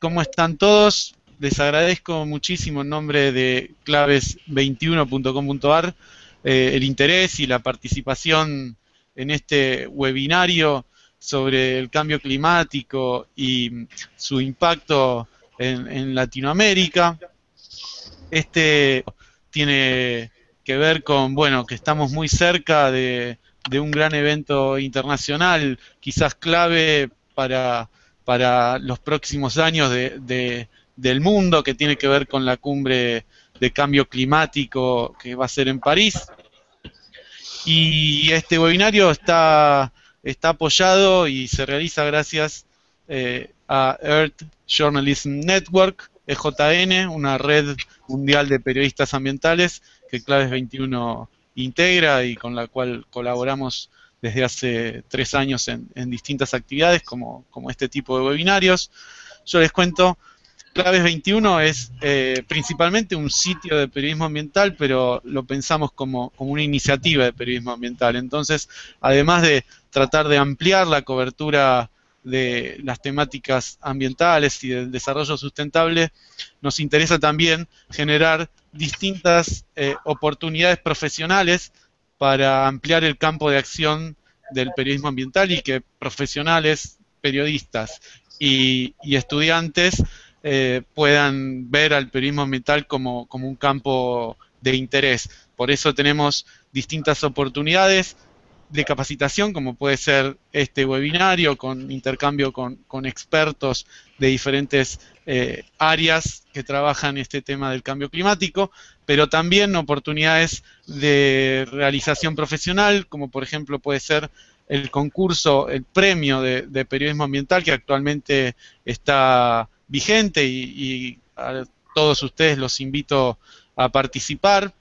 ¿Cómo están todos? Les agradezco muchísimo en nombre de claves21.com.ar eh, el interés y la participación en este webinario sobre el cambio climático y su impacto en, Latinoamérica. Este tiene que ver con, bueno, que estamos muy cerca de, un gran evento internacional, quizás clave para, para los próximos años de, del mundo, que tiene que ver con la cumbre de cambio climático que va a ser en París. Y este webinario está está apoyado y se realiza gracias eh, a Earth Journalism Network, EJN, una red mundial de periodistas ambientales que Claves 21 integra y con la cual colaboramos desde hace tres años en, distintas actividades como, como, este tipo de webinarios. Yo les cuento Claves 21 es eh, principalmente un sitio de periodismo ambiental, pero lo pensamos como, una iniciativa de periodismo ambiental. Entonces, además de tratar de ampliar la cobertura de las temáticas ambientales y del desarrollo sustentable, nos interesa también generar distintas eh, oportunidades profesionales para ampliar el campo de acción del periodismo ambiental y que profesionales, periodistas y estudiantes eh, puedan ver al periodismo ambiental como, un campo de interés. Por eso tenemos distintas oportunidades de capacitación, como puede ser este webinario, con intercambio con, expertos de diferentes eh, áreas que trabajan este tema del cambio climático, pero también oportunidades de realización profesional, como por ejemplo puede ser el concurso, el premio de periodismo ambiental que actualmente está vigente y, a todos ustedes los invito a participar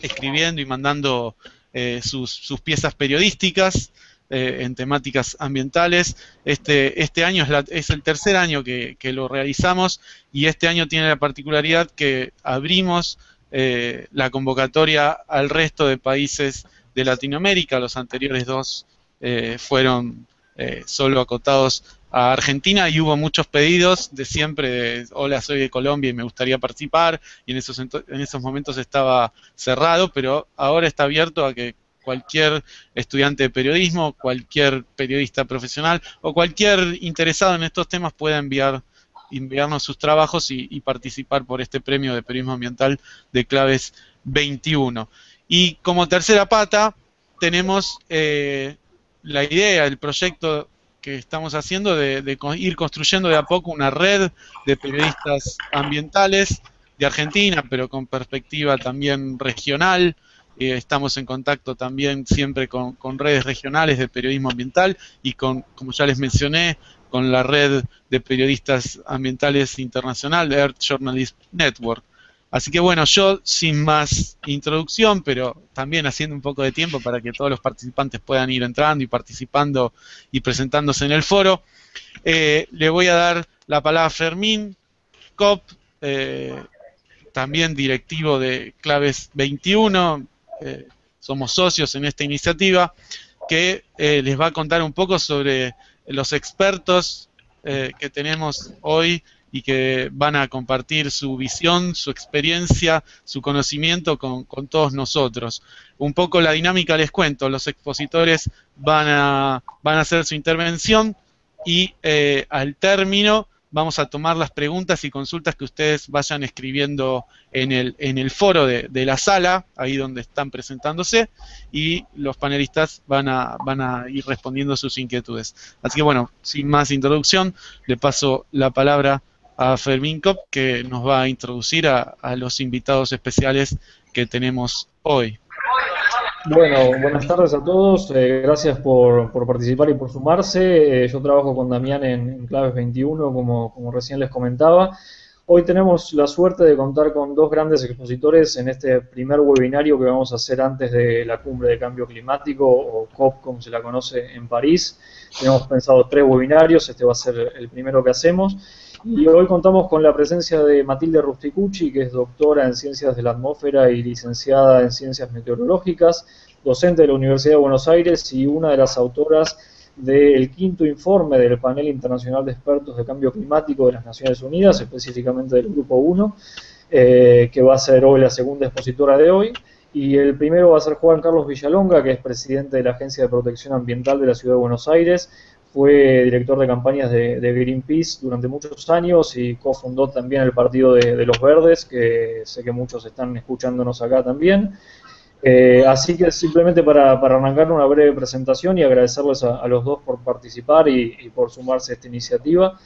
escribiendo y mandando eh, sus, piezas periodísticas eh, en temáticas ambientales. Este, este año es, el tercer año que, lo realizamos y este año tiene la particularidad que abrimos eh, la convocatoria al resto de países de Latinoamérica. Los anteriores dos fueron solo acotados a Argentina y hubo muchos pedidos de siempre, hola, soy de Colombia y me gustaría participar, y en esos, en esos momentos estaba cerrado, pero ahora está abierto a que cualquier estudiante de periodismo, cualquier periodista profesional o cualquier interesado en estos temas pueda enviar enviarnos sus trabajos y, participar por este premio de periodismo ambiental de claves 21. Y como tercera pata tenemos eh, la idea, el proyecto que estamos haciendo de, ir construyendo de a poco una red de periodistas ambientales de Argentina, pero con perspectiva también regional. Eh, estamos en contacto también siempre con, redes regionales de periodismo ambiental y con, como ya les mencioné, con la red de periodistas ambientales internacional, Earth Journalist Network. Así que bueno, yo sin más introducción, pero también haciendo un poco de tiempo para que todos los participantes puedan ir entrando y participando y presentándose en el foro, eh, le voy a dar la palabra a Fermín Cop, eh, también directivo de Claves 21, eh, somos socios en esta iniciativa, que les va a contar un poco sobre los expertos que tenemos hoy y que van a compartir su visión, su experiencia, su conocimiento con, todos nosotros. Un poco la dinámica les cuento, los expositores van a, van a hacer su intervención y eh, al término vamos a tomar las preguntas y consultas que ustedes vayan escribiendo en el, en el foro de, la sala, ahí donde están presentándose, y los panelistas van a, van a ir respondiendo sus inquietudes. Así que bueno, sin más introducción, le paso la palabra a Fermín Cop, que nos va a introducir a, los invitados especiales que tenemos hoy. Bueno, buenas tardes a todos. Eh, gracias por, participar y por sumarse. Eh, yo trabajo con Damián en, Claves 21, como, como, recién les comentaba. Hoy tenemos la suerte de contar con dos grandes expositores en este primer webinario que vamos a hacer antes de la cumbre de cambio climático, o COP como se la conoce en París. Tenemos pensado tres webinarios, este va a ser el primero que hacemos. Y hoy contamos con la presencia de Matilde Rusticucci, que es doctora en Ciencias de la Atmósfera y licenciada en Ciencias Meteorológicas, docente de la Universidad de Buenos Aires y una de las autoras del quinto informe del Panel Internacional de Expertos de Cambio Climático de las Naciones Unidas, específicamente del Grupo 1, eh, que va a ser hoy la segunda expositora de hoy. Y el primero va a ser Juan Carlos Villalonga, que es presidente de la Agencia de Protección Ambiental de la Ciudad de Buenos Aires, fue director de campañas de, Greenpeace durante muchos años y cofundó también el Partido de, los Verdes, que sé que muchos están escuchándonos acá también. Eh, así que simplemente para, arrancar una breve presentación y agradecerles a, los dos por participar y, por sumarse a esta iniciativa.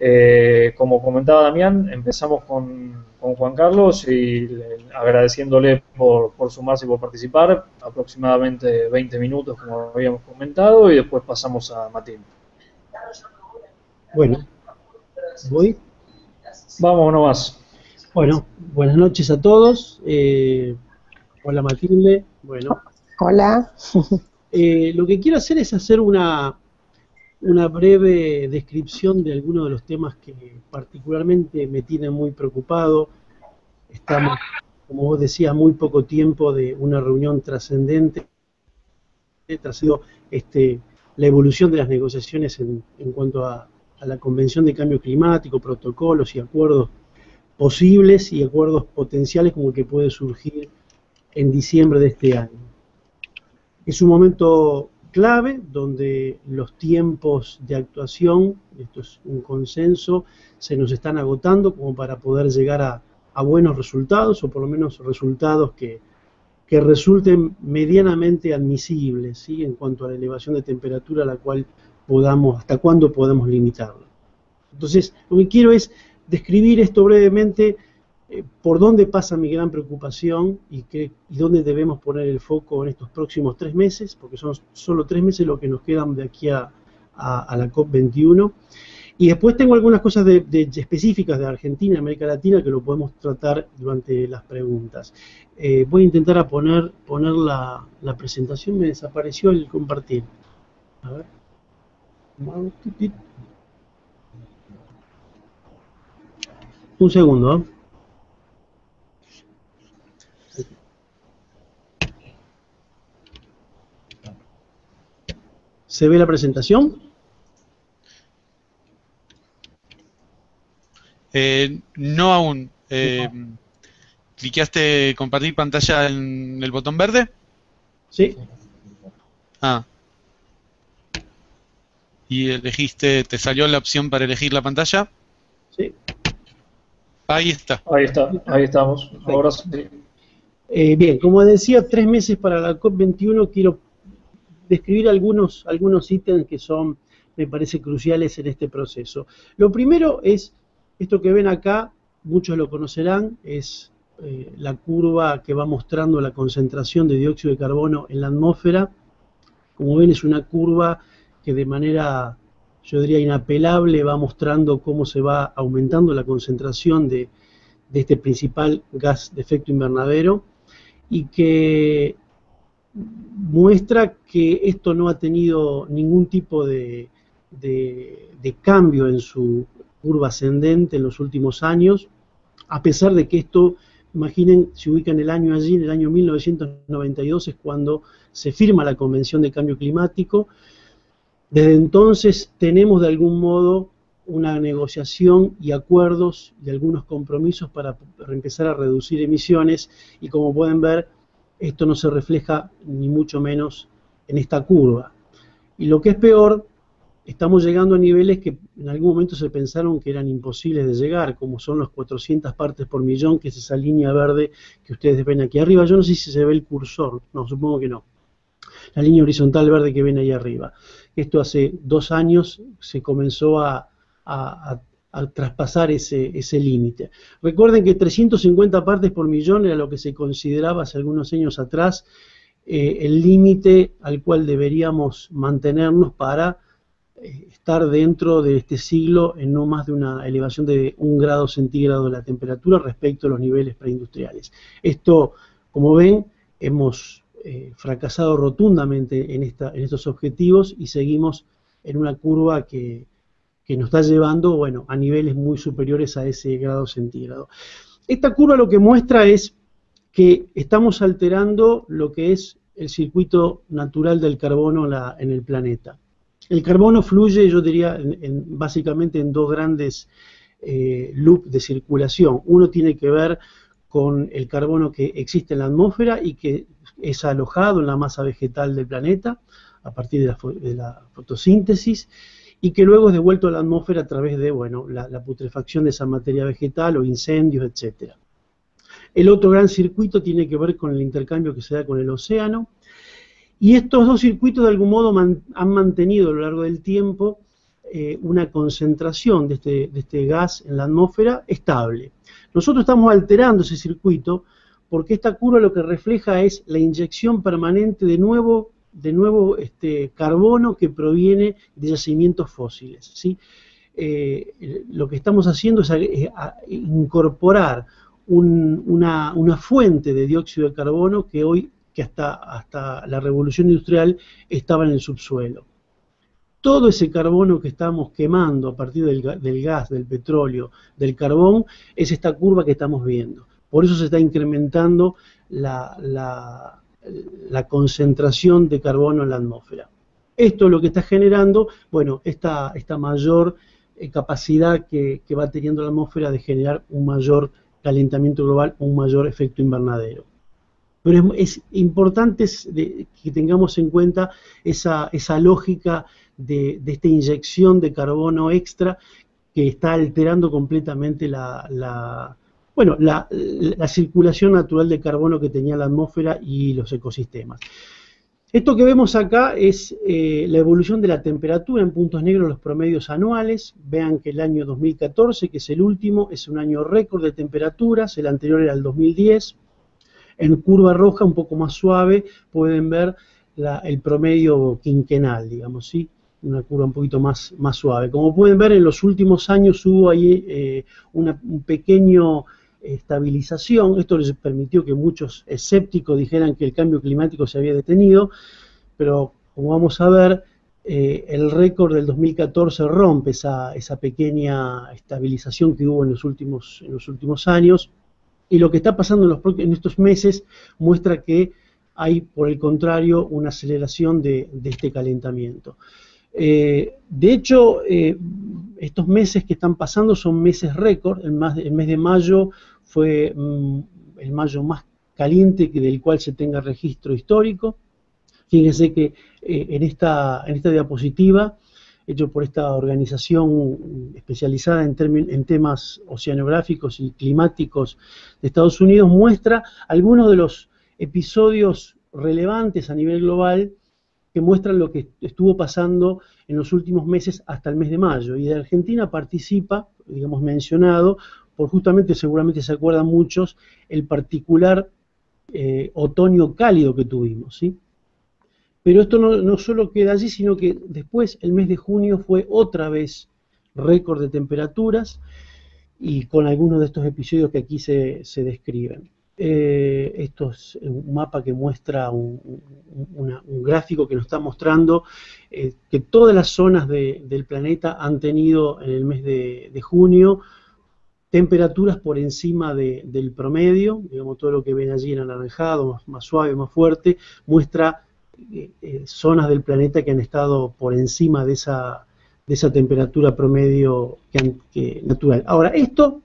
Eh, como comentaba Damián, empezamos con, Juan Carlos y agradeciéndole por, sumarse y por participar, aproximadamente 20 minutos como habíamos comentado y después pasamos a Matín. Bueno, ¿voy? Vamos nomás. Bueno, buenas noches a todos. Eh, Hola Matilde. Bueno. Hola. Eh, lo que quiero hacer es hacer una, una breve descripción de algunos de los temas que particularmente me tienen muy preocupado. Estamos, como vos decías, muy poco tiempo de una reunión trascendente. Sido este, la evolución de las negociaciones en, en cuanto a, a la Convención de Cambio Climático, protocolos y acuerdos posibles y acuerdos potenciales como el que puede surgir en diciembre de este año. Es un momento clave donde los tiempos de actuación, esto es un consenso, se nos están agotando como para poder llegar a, buenos resultados o por lo menos resultados que, resulten medianamente admisibles ¿sí? en cuanto a la elevación de temperatura a la cual podamos, hasta cuándo podemos limitarla. Entonces, lo que quiero es describir esto brevemente eh, por dónde pasa mi gran preocupación y, y dónde debemos poner el foco en estos próximos tres meses, porque son solo tres meses lo que nos quedan de aquí a, la COP21. Y después tengo algunas cosas específicas de Argentina América Latina que lo podemos tratar durante las preguntas. Eh, voy a intentar poner la, la, presentación, me desapareció el compartir. A ver. Un segundo. ¿eh? ¿Se ve la presentación? Eh, no aún. Eh, ¿Cliqueaste compartir pantalla en el botón verde? Sí. Ah. ¿Y elegiste, te salió la opción para elegir la pantalla? Sí. Ahí está. Ahí está, ahí estamos. Ahora sí. Eh, bien, como decía, tres meses para la COP21 quiero describir algunos, algunos ítems que son, me parece, cruciales en este proceso. Lo primero es, esto que ven acá, muchos lo conocerán, es eh, la curva que va mostrando la concentración de dióxido de carbono en la atmósfera. Como ven, es una curva que de manera, yo diría, inapelable va mostrando cómo se va aumentando la concentración de, de este principal gas de efecto invernadero y que muestra que esto no ha tenido ningún tipo de, cambio en su curva ascendente en los últimos años, a pesar de que esto, imaginen, se ubica en el año allí, en el año 1992 es cuando se firma la Convención de Cambio Climático. Desde entonces tenemos de algún modo una negociación y acuerdos y algunos compromisos para empezar a reducir emisiones y como pueden ver esto no se refleja ni mucho menos en esta curva. Y lo que es peor, estamos llegando a niveles que en algún momento se pensaron que eran imposibles de llegar, como son los 400 partes por millón, que es esa línea verde que ustedes ven aquí arriba. Yo no sé si se ve el cursor, no, supongo que no. La línea horizontal verde que ven ahí arriba. Esto hace dos años se comenzó a, a, al traspasar ese, ese límite. Recuerden que 350 partes por millón era lo que se consideraba hace algunos años atrás eh, el límite al cual deberíamos mantenernos para eh, estar dentro de este siglo en no más de una elevación de un grado centígrado de la temperatura respecto a los niveles preindustriales. Esto, como ven, hemos eh, fracasado rotundamente en, esta, en estos objetivos y seguimos en una curva que, que nos está llevando, bueno, a niveles muy superiores a ese grado centígrado. Esta curva lo que muestra es que estamos alterando lo que es el circuito natural del carbono en el planeta. El carbono fluye, yo diría, básicamente en dos grandes eh, loops de circulación. Uno tiene que ver con el carbono que existe en la atmósfera y que es alojado en la masa vegetal del planeta a partir de la, fotosíntesis y que luego es devuelto a la atmósfera a través de bueno, la, putrefacción de esa materia vegetal o incendios, etc. El otro gran circuito tiene que ver con el intercambio que se da con el océano y estos dos circuitos de algún modo han mantenido a lo largo del tiempo eh, una concentración de este, de este gas en la atmósfera estable. Nosotros estamos alterando ese circuito porque esta curva lo que refleja es la inyección permanente de nuevo, de nuevo este, carbono que proviene de yacimientos fósiles. ¿sí? Eh, lo que estamos haciendo es incorporar una, una, fuente de dióxido de carbono que hoy, que hasta, hasta la revolución industrial, estaba en el subsuelo todo ese carbono que estamos quemando a partir del, gas, del petróleo, del carbón, es esta curva que estamos viendo. Por eso se está incrementando la, concentración de carbono en la atmósfera. Esto es lo que está generando, bueno, esta, esta mayor eh, capacidad que, va teniendo la atmósfera de generar un mayor calentamiento global, un mayor efecto invernadero. Pero es, importante que tengamos en cuenta esa, esa lógica de, esta inyección de carbono extra que está alterando completamente la, bueno, la, circulación natural de carbono que tenía la atmósfera y los ecosistemas. Esto que vemos acá es eh, la evolución de la temperatura en puntos negros, los promedios anuales. Vean que el año 2014, que es el último, es un año récord de temperaturas, el anterior era el 2010. En curva roja, un poco más suave, pueden ver el promedio quinquenal, digamos, ¿sí? una curva un poquito más, suave. Como pueden ver, en los últimos años hubo ahí eh, un pequeño estabilización. Esto les permitió que muchos escépticos dijeran que el cambio climático se había detenido, pero como vamos a ver, eh, el récord del 2014 rompe esa, esa, pequeña estabilización que hubo en los últimos, en los últimos años. Y lo que está pasando en, los, en estos meses muestra que hay, por el contrario, una aceleración de, de este calentamiento. Eh, de hecho, eh, estos meses que están pasando son meses récord. El, mes de mayo fue mm, el mayo más caliente del cual se tenga registro histórico. Fíjense que eh, en, esta, en esta diapositiva, hecho por esta organización especializada en, en temas oceanográficos y climáticos de Estados Unidos, muestra algunos de los episodios relevantes a nivel global que muestran lo que estuvo pasando en los últimos meses hasta el mes de mayo. Y de Argentina participa, digamos mencionado, por justamente, seguramente se acuerdan muchos, el particular eh, otoño cálido que tuvimos. ¿sí? Pero esto no, solo queda allí, sino que después, el mes de junio, fue otra vez récord de temperaturas y con algunos de estos episodios que aquí se describen. Eh, esto es un mapa que muestra un, gráfico que nos está mostrando eh, que todas las zonas del planeta han tenido en el mes de, junio temperaturas por encima del promedio, digamos todo lo que ven allí en anaranjado, más, suave, más fuerte, muestra eh, zonas del planeta que han estado por encima de esa, de esa temperatura promedio natural. Ahora, esto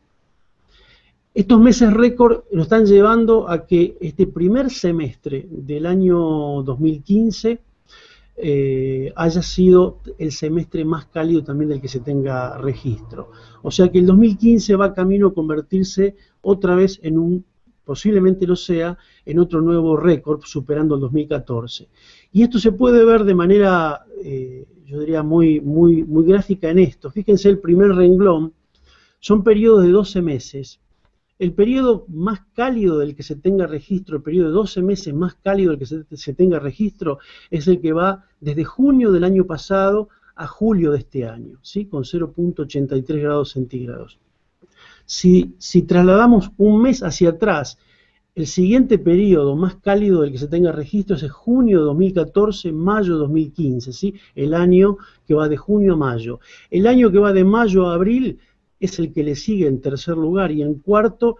estos meses récord nos están llevando a que este primer semestre del año 2015 eh, haya sido el semestre más cálido también del que se tenga registro. O sea que el 2015 va camino a convertirse otra vez en un, posiblemente lo sea, en otro nuevo récord, superando el 2014. Y esto se puede ver de manera, eh, yo diría, muy, muy, muy gráfica en esto. Fíjense el primer renglón, son periodos de 12 meses el periodo más cálido del que se tenga registro, el periodo de 12 meses más cálido del que se, tenga registro, es el que va desde junio del año pasado a julio de este año, ¿sí? con 0.83 grados centígrados. Si, trasladamos un mes hacia atrás, el siguiente periodo más cálido del que se tenga registro es junio de 2014, mayo de 2015, ¿sí? el año que va de junio a mayo. El año que va de mayo a abril es el que le sigue en tercer lugar y en cuarto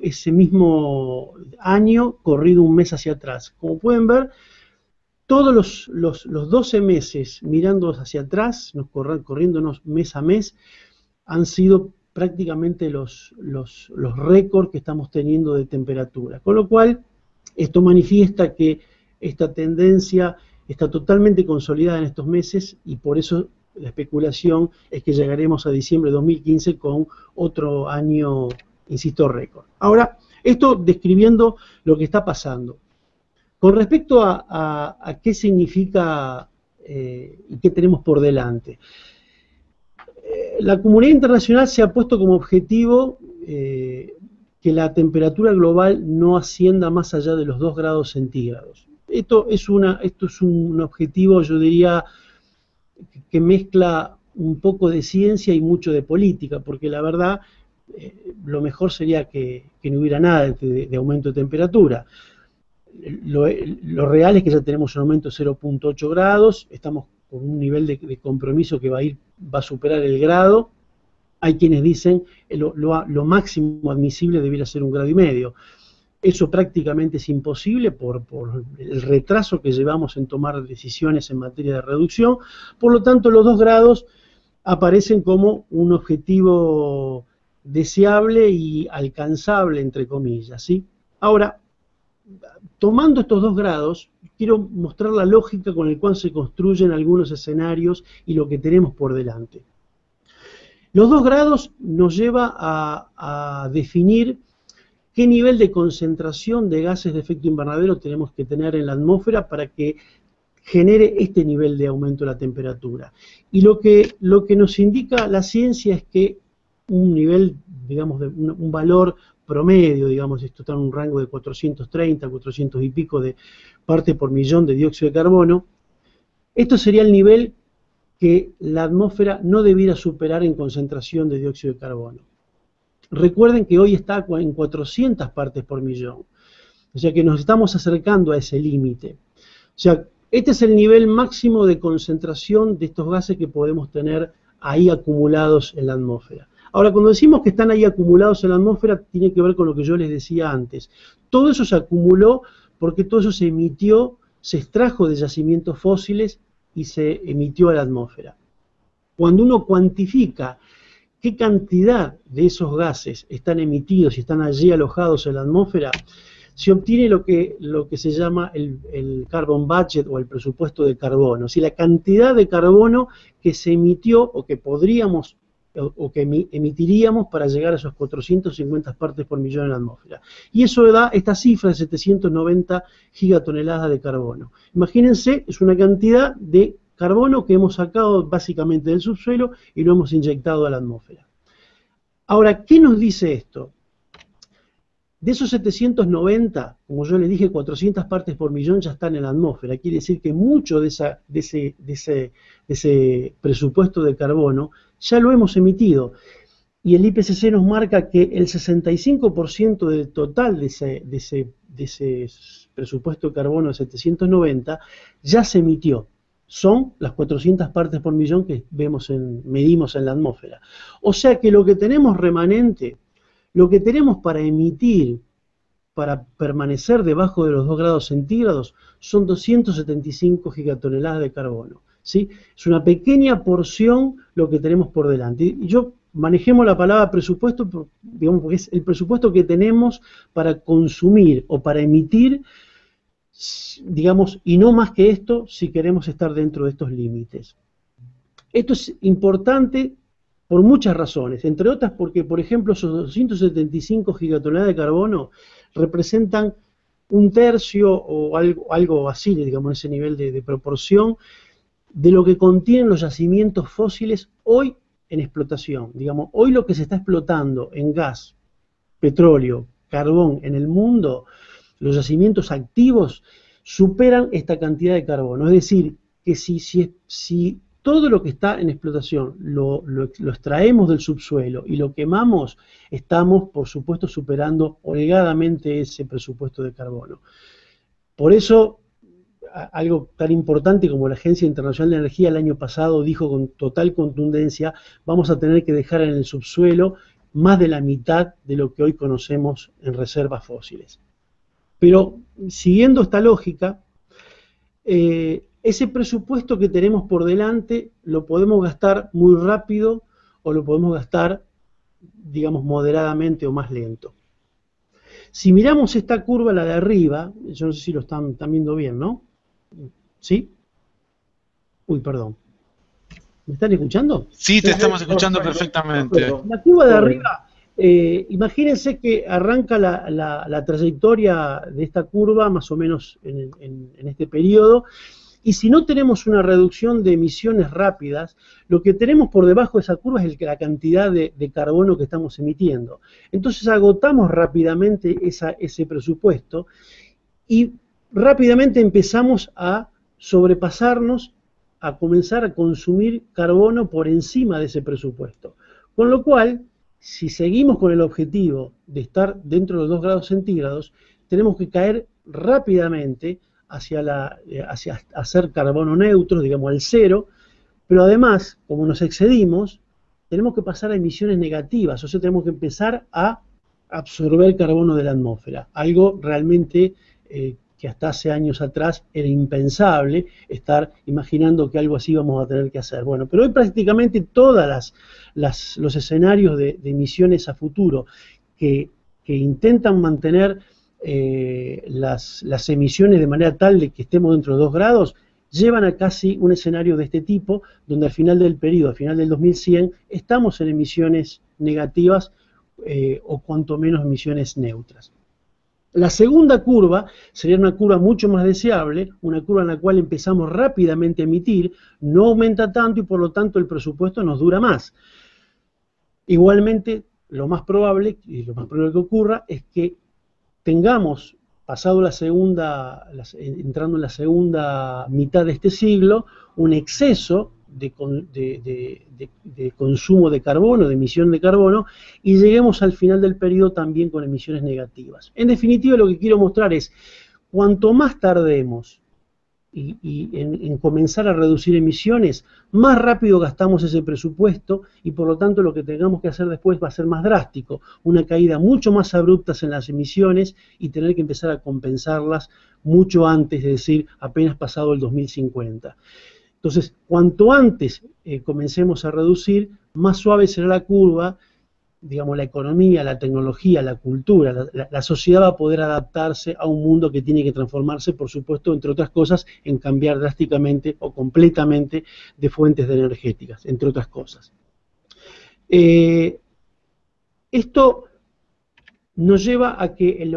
ese mismo año corrido un mes hacia atrás. Como pueden ver, todos los, los, 12 meses mirando hacia atrás, nos corriéndonos mes a mes, han sido prácticamente los, los, los récords que estamos teniendo de temperatura. Con lo cual, esto manifiesta que esta tendencia está totalmente consolidada en estos meses y por eso la especulación es que llegaremos a diciembre de 2015 con otro año, insisto, récord. Ahora, esto describiendo lo que está pasando. Con respecto a, qué significa eh, y qué tenemos por delante la comunidad internacional se ha puesto como objetivo eh, que la temperatura global no ascienda más allá de los 2 grados centígrados. Esto es, una, esto es un objetivo, yo diría, que mezcla un poco de ciencia y mucho de política, porque la verdad eh, lo mejor sería que, no hubiera nada de, aumento de temperatura. Lo, lo, real es que ya tenemos un aumento de 0.8 grados, estamos con un nivel de, compromiso que va a ir, va a superar el grado. Hay quienes dicen que lo, lo, máximo admisible debiera ser un grado y medio. Eso prácticamente es imposible por, el retraso que llevamos en tomar decisiones en materia de reducción. Por lo tanto, los dos grados aparecen como un objetivo deseable y alcanzable, entre comillas. ¿sí? Ahora, tomando estos dos grados, quiero mostrar la lógica con la cual se construyen algunos escenarios y lo que tenemos por delante. Los dos grados nos lleva a, definir qué nivel de concentración de gases de efecto invernadero tenemos que tener en la atmósfera para que genere este nivel de aumento de la temperatura. Y lo que, lo que nos indica la ciencia es que un nivel, digamos, de un valor promedio, digamos, esto está en un rango de 430, 400 y pico de parte por millón de dióxido de carbono, esto sería el nivel que la atmósfera no debiera superar en concentración de dióxido de carbono. Recuerden que hoy está en 400 partes por millón, o sea que nos estamos acercando a ese límite. O sea, este es el nivel máximo de concentración de estos gases que podemos tener ahí acumulados en la atmósfera. Ahora, cuando decimos que están ahí acumulados en la atmósfera, tiene que ver con lo que yo les decía antes. Todo eso se acumuló porque todo eso se emitió, se extrajo de yacimientos fósiles y se emitió a la atmósfera. Cuando uno cuantifica qué cantidad de esos gases están emitidos y están allí alojados en la atmósfera, se obtiene lo que, lo que se llama el, el, carbon budget o el presupuesto de carbono, si la cantidad de carbono que se emitió o que podríamos o, que emitiríamos para llegar a esos 450 partes por millón en la atmósfera. Y eso da esta cifra de 790 gigatoneladas de carbono. Imagínense, es una cantidad de carbono que hemos sacado básicamente del subsuelo y lo hemos inyectado a la atmósfera. Ahora, ¿qué nos dice esto? De esos 790, como yo les dije, 400 partes por millón ya están en la atmósfera. Quiere decir que mucho de, esa, de, ese, de, ese, presupuesto de carbono ya lo hemos emitido. Y el IPCC nos marca que el 65% del total de ese presupuesto de carbono de 790 ya se emitió. Son las 400 partes por millón que vemos en, medimos en la atmósfera. O sea que lo que tenemos remanente, lo que tenemos para emitir, para permanecer debajo de los 2 grados centígrados, son 275 gigatoneladas de carbono. Es una pequeña porción lo que tenemos por delante. Y yo manejemos la palabra presupuesto, digamos, porque es el presupuesto que tenemos para consumir o para emitir, digamos, y no más que esto si queremos estar dentro de estos límites. Esto es importante por muchas razones, entre otras porque, por ejemplo, esos 275 gigatoneladas de carbono representan un tercio o algo, algo así, digamos, ese nivel de proporción de lo que contienen los yacimientos fósiles hoy en explotación. Digamos, hoy lo que se está explotando en gas, petróleo, carbón en el mundo, los yacimientos activos superan esta cantidad de carbono. Es decir, que si, todo lo que está en explotación lo, extraemos del subsuelo y lo quemamos, estamos, por supuesto, superando holgadamente ese presupuesto de carbono. Por eso, algo tan importante como la Agencia Internacional de Energía el año pasado dijo con total contundencia, vamos a tener que dejar en el subsuelo más de la mitad de lo que hoy conocemos en reservas fósiles. Pero siguiendo esta lógica, eh, ese presupuesto que tenemos por delante lo podemos gastar muy rápido o lo podemos gastar, digamos, moderadamente o más lento. Si miramos esta curva, la de arriba, yo no sé si lo están, viendo bien, ¿no? ¿Sí? Uy, perdón. ¿Me están escuchando? Sí, te estamos escuchando perfectamente. La curva de arriba, eh, imagínense que arranca la, trayectoria de esta curva más o menos en este periodo y si no tenemos una reducción de emisiones rápidas, lo que tenemos por debajo de esa curva es la cantidad de, carbono que estamos emitiendo. Entonces agotamos rápidamente ese presupuesto y rápidamente empezamos a sobrepasarnos, a comenzar a consumir carbono por encima de ese presupuesto. Con lo cual, si seguimos con el objetivo de estar dentro de los 2 grados centígrados, tenemos que caer rápidamente eh, hacia hacer carbono neutro, digamos al cero, pero además, como nos excedimos, tenemos que pasar a emisiones negativas, o sea, tenemos que empezar a absorber carbono de la atmósfera, algo realmente eh, que hasta hace años atrás era impensable estar imaginando que algo así vamos a tener que hacer. Bueno, pero hoy prácticamente todos los escenarios de, emisiones a futuro que, que intentan mantener eh, las, emisiones de manera tal de que estemos dentro de 2 grados, llevan a casi un escenario de este tipo, donde al final del periodo, al final del 2100, estamos en emisiones negativas eh, o cuanto menos emisiones neutras. La segunda curva sería una curva mucho más deseable, una curva en la cual empezamos rápidamente a emitir, no aumenta tanto y por lo tanto el presupuesto nos dura más. Igualmente, lo más probable, y lo más probable que ocurra, es que tengamos, pasado la segunda, entrando en la segunda mitad de este siglo, un exceso de, consumo de carbono, de emisión de carbono, y lleguemos al final del periodo también con emisiones negativas. En definitiva, lo que quiero mostrar es, cuanto más tardemos y, en, comenzar a reducir emisiones, más rápido gastamos ese presupuesto y por lo tanto lo que tengamos que hacer después va a ser más drástico, una caída mucho más abrupta en las emisiones y tener que empezar a compensarlas mucho antes, es decir, apenas pasado el 2050. Entonces, cuanto antes eh, comencemos a reducir, más suave será la curva digamos, la economía, la tecnología, la cultura, la, sociedad va a poder adaptarse a un mundo que tiene que transformarse, por supuesto, entre otras cosas, en cambiar drásticamente o completamente de fuentes energéticas, entre otras cosas. Eh, esto nos lleva a que,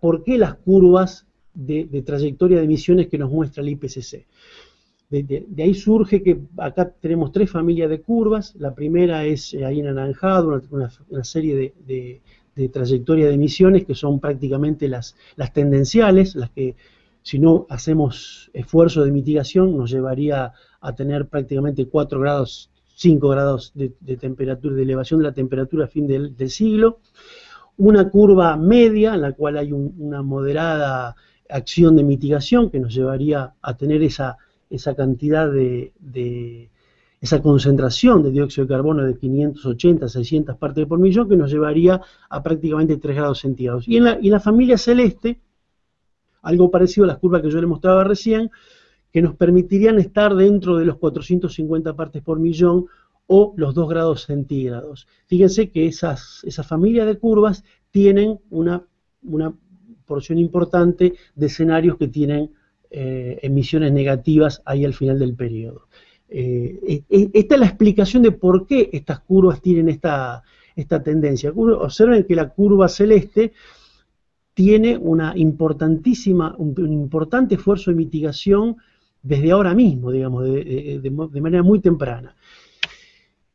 ¿por qué las curvas de trayectoria de emisiones que nos muestra el IPCC? De, ahí surge que acá tenemos tres familias de curvas. La primera es eh, ahí en anaranjado, una, serie de, trayectorias de emisiones que son prácticamente las, las tendenciales, las que si no hacemos esfuerzo de mitigación nos llevaría a tener prácticamente 4 grados, 5 grados de, temperatura, de elevación de la temperatura a fin del, siglo. Una curva media en la cual hay una moderada acción de mitigación que nos llevaría a tener esa esa cantidad de, esa concentración de dióxido de carbono de 580 600 partes por millón que nos llevaría a prácticamente 3 grados centígrados. Y en la, y la familia celeste, algo parecido a las curvas que yo le mostraba recién, que nos permitirían estar dentro de los 450 partes por millón o los 2 grados centígrados. Fíjense que esas, esa familia de curvas tienen una, una porción importante de escenarios que tienen eh, emisiones negativas ahí al final del periodo. Eh, esta es la explicación de por qué estas curvas tienen esta, esta tendencia. Observen que la curva celeste tiene una importantísima, un, importante esfuerzo de mitigación desde ahora mismo, digamos, de, manera muy temprana.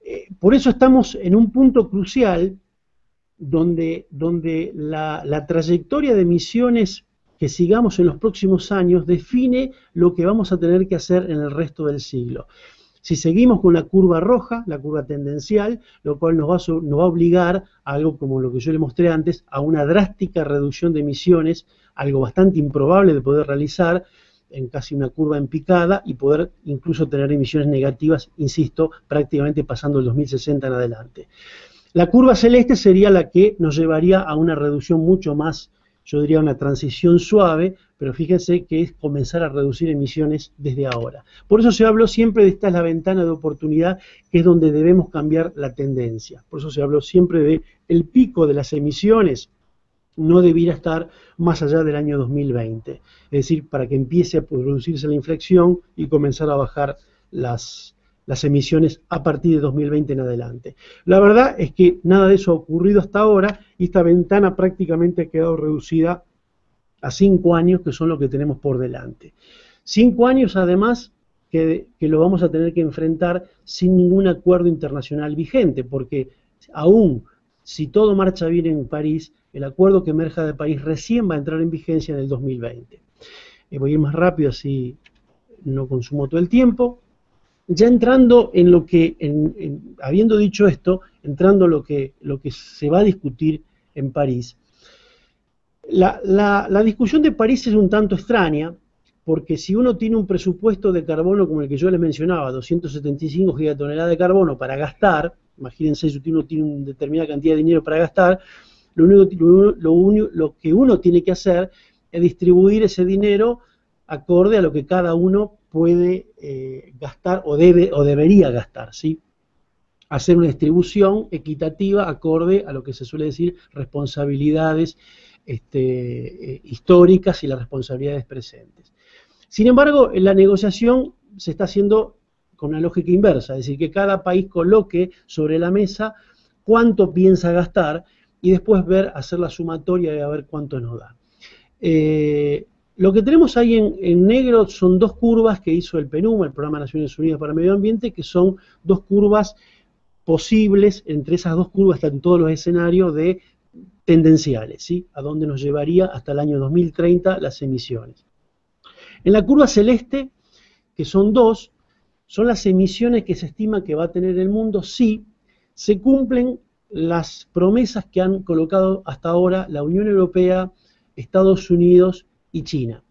Eh, por eso estamos en un punto crucial donde, donde la, la, trayectoria de emisiones que sigamos en los próximos años define lo que vamos a tener que hacer en el resto del siglo. Si seguimos con la curva roja, la curva tendencial, lo cual nos va, a, nos va a obligar a algo como lo que yo le mostré antes, a una drástica reducción de emisiones, algo bastante improbable de poder realizar, en casi una curva en picada y poder incluso tener emisiones negativas, insisto, prácticamente pasando el 2060 en adelante. La curva celeste sería la que nos llevaría a una reducción mucho más, yo diría una transición suave, pero fíjense que es comenzar a reducir emisiones desde ahora. Por eso se habló siempre de esta es la ventana de oportunidad, que es donde debemos cambiar la tendencia. Por eso se habló siempre de el pico de las emisiones no debiera estar más allá del año 2020. Es decir, para que empiece a producirse la inflexión y comenzar a bajar las, las emisiones a partir de 2020 en adelante. La verdad es que nada de eso ha ocurrido hasta ahora y esta ventana prácticamente ha quedado reducida a cinco años, que son lo que tenemos por delante. Cinco años además que, lo vamos a tener que enfrentar sin ningún acuerdo internacional vigente, porque aún si todo marcha bien en París, el acuerdo que emerja de París recién va a entrar en vigencia en el 2020. Eh, voy a ir más rápido así no consumo todo el tiempo. Ya entrando en lo que, habiendo dicho esto, entrando en lo que, lo que se va a discutir en París, la, la, discusión de París es un tanto extraña, porque si uno tiene un presupuesto de carbono como el que yo les mencionaba, 275 gigatoneladas de carbono para gastar, imagínense si uno tiene una determinada cantidad de dinero para gastar, lo, único, lo, que uno tiene que hacer es distribuir ese dinero acorde a lo que cada uno puede eh, gastar o debe o debería gastar, ¿sí? Hacer una distribución equitativa acorde a lo que se suele decir responsabilidades este, eh, históricas y las responsabilidades presentes. Sin embargo, la negociación se está haciendo con una lógica inversa, es decir, que cada país coloque sobre la mesa cuánto piensa gastar y después ver, hacer la sumatoria y a ver cuánto nos da. Eh, lo que tenemos ahí en, negro son dos curvas que hizo el PNUMA, el Programa de Naciones Unidas para el Medio Ambiente, que son dos curvas posibles, entre esas dos curvas están todos los escenarios de tendenciales, ¿sí? a dónde nos llevaría hasta el año 2030 las emisiones. En la curva celeste, que son dos, son las emisiones que se estima que va a tener el mundo si se cumplen las promesas que han colocado hasta ahora la Unión Europea, Estados Unidos y China.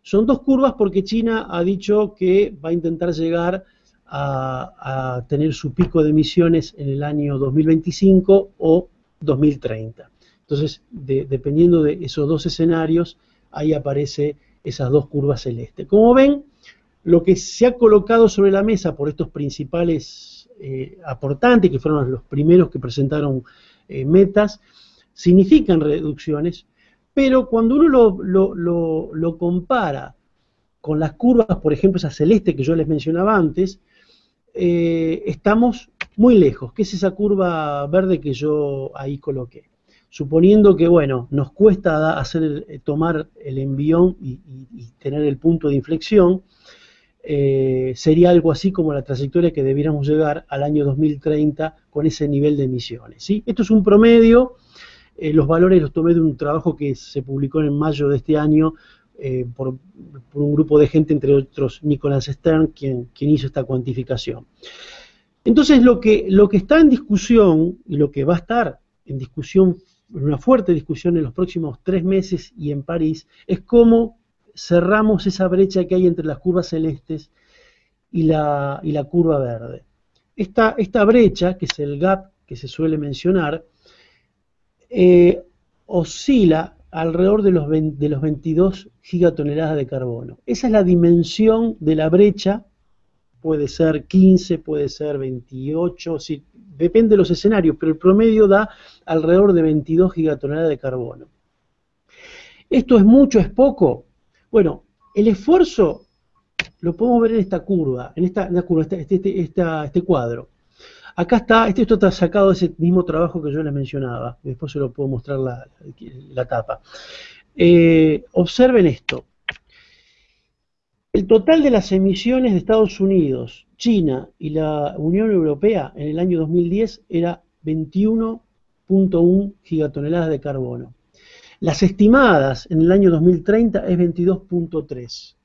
Son dos curvas porque China ha dicho que va a intentar llegar a, tener su pico de emisiones en el año 2025 o 2030. Entonces, dependiendo de esos dos escenarios, ahí aparece esas dos curvas celestes. Como ven, lo que se ha colocado sobre la mesa por estos principales eh, aportantes, que fueron los primeros que presentaron eh, metas, significan reducciones, pero cuando uno lo, compara con las curvas, por ejemplo, esa celeste que yo les mencionaba antes, eh, estamos muy lejos, que es esa curva verde que yo ahí coloqué. Suponiendo que, bueno, nos cuesta hacer, tomar el envión y tener el punto de inflexión, eh, sería algo así como la trayectoria que debiéramos llegar al año 2030 con ese nivel de emisiones. ¿sí? Esto es un promedio, eh, los valores los tomé de un trabajo que se publicó en mayo de este año eh, por, un grupo de gente, entre otros Nicholas Stern, quien, quien hizo esta cuantificación. Entonces lo que, lo que está en discusión y lo que va a estar en discusión, en una fuerte discusión en los próximos tres meses y en París, es cómo cerramos esa brecha que hay entre las curvas celestes y la, y la curva verde. Esta, esta, brecha, que es el gap que se suele mencionar, eh, oscila alrededor de los, de los 22 gigatoneladas de carbono. Esa es la dimensión de la brecha, puede ser 15, puede ser 28, depende de los escenarios, pero el promedio da alrededor de 22 gigatoneladas de carbono. ¿Esto es mucho, es poco? Bueno, el esfuerzo lo podemos ver en esta curva, en esta, curva, este, este, este, cuadro. Acá está, este, esto está sacado de ese mismo trabajo que yo les mencionaba, después se lo puedo mostrar la, tapa. Eh, observen esto. El total de las emisiones de Estados Unidos, China y la Unión Europea en el año 2010 era 21.1 gigatoneladas de carbono. Las estimadas en el año 2030 es 22.3.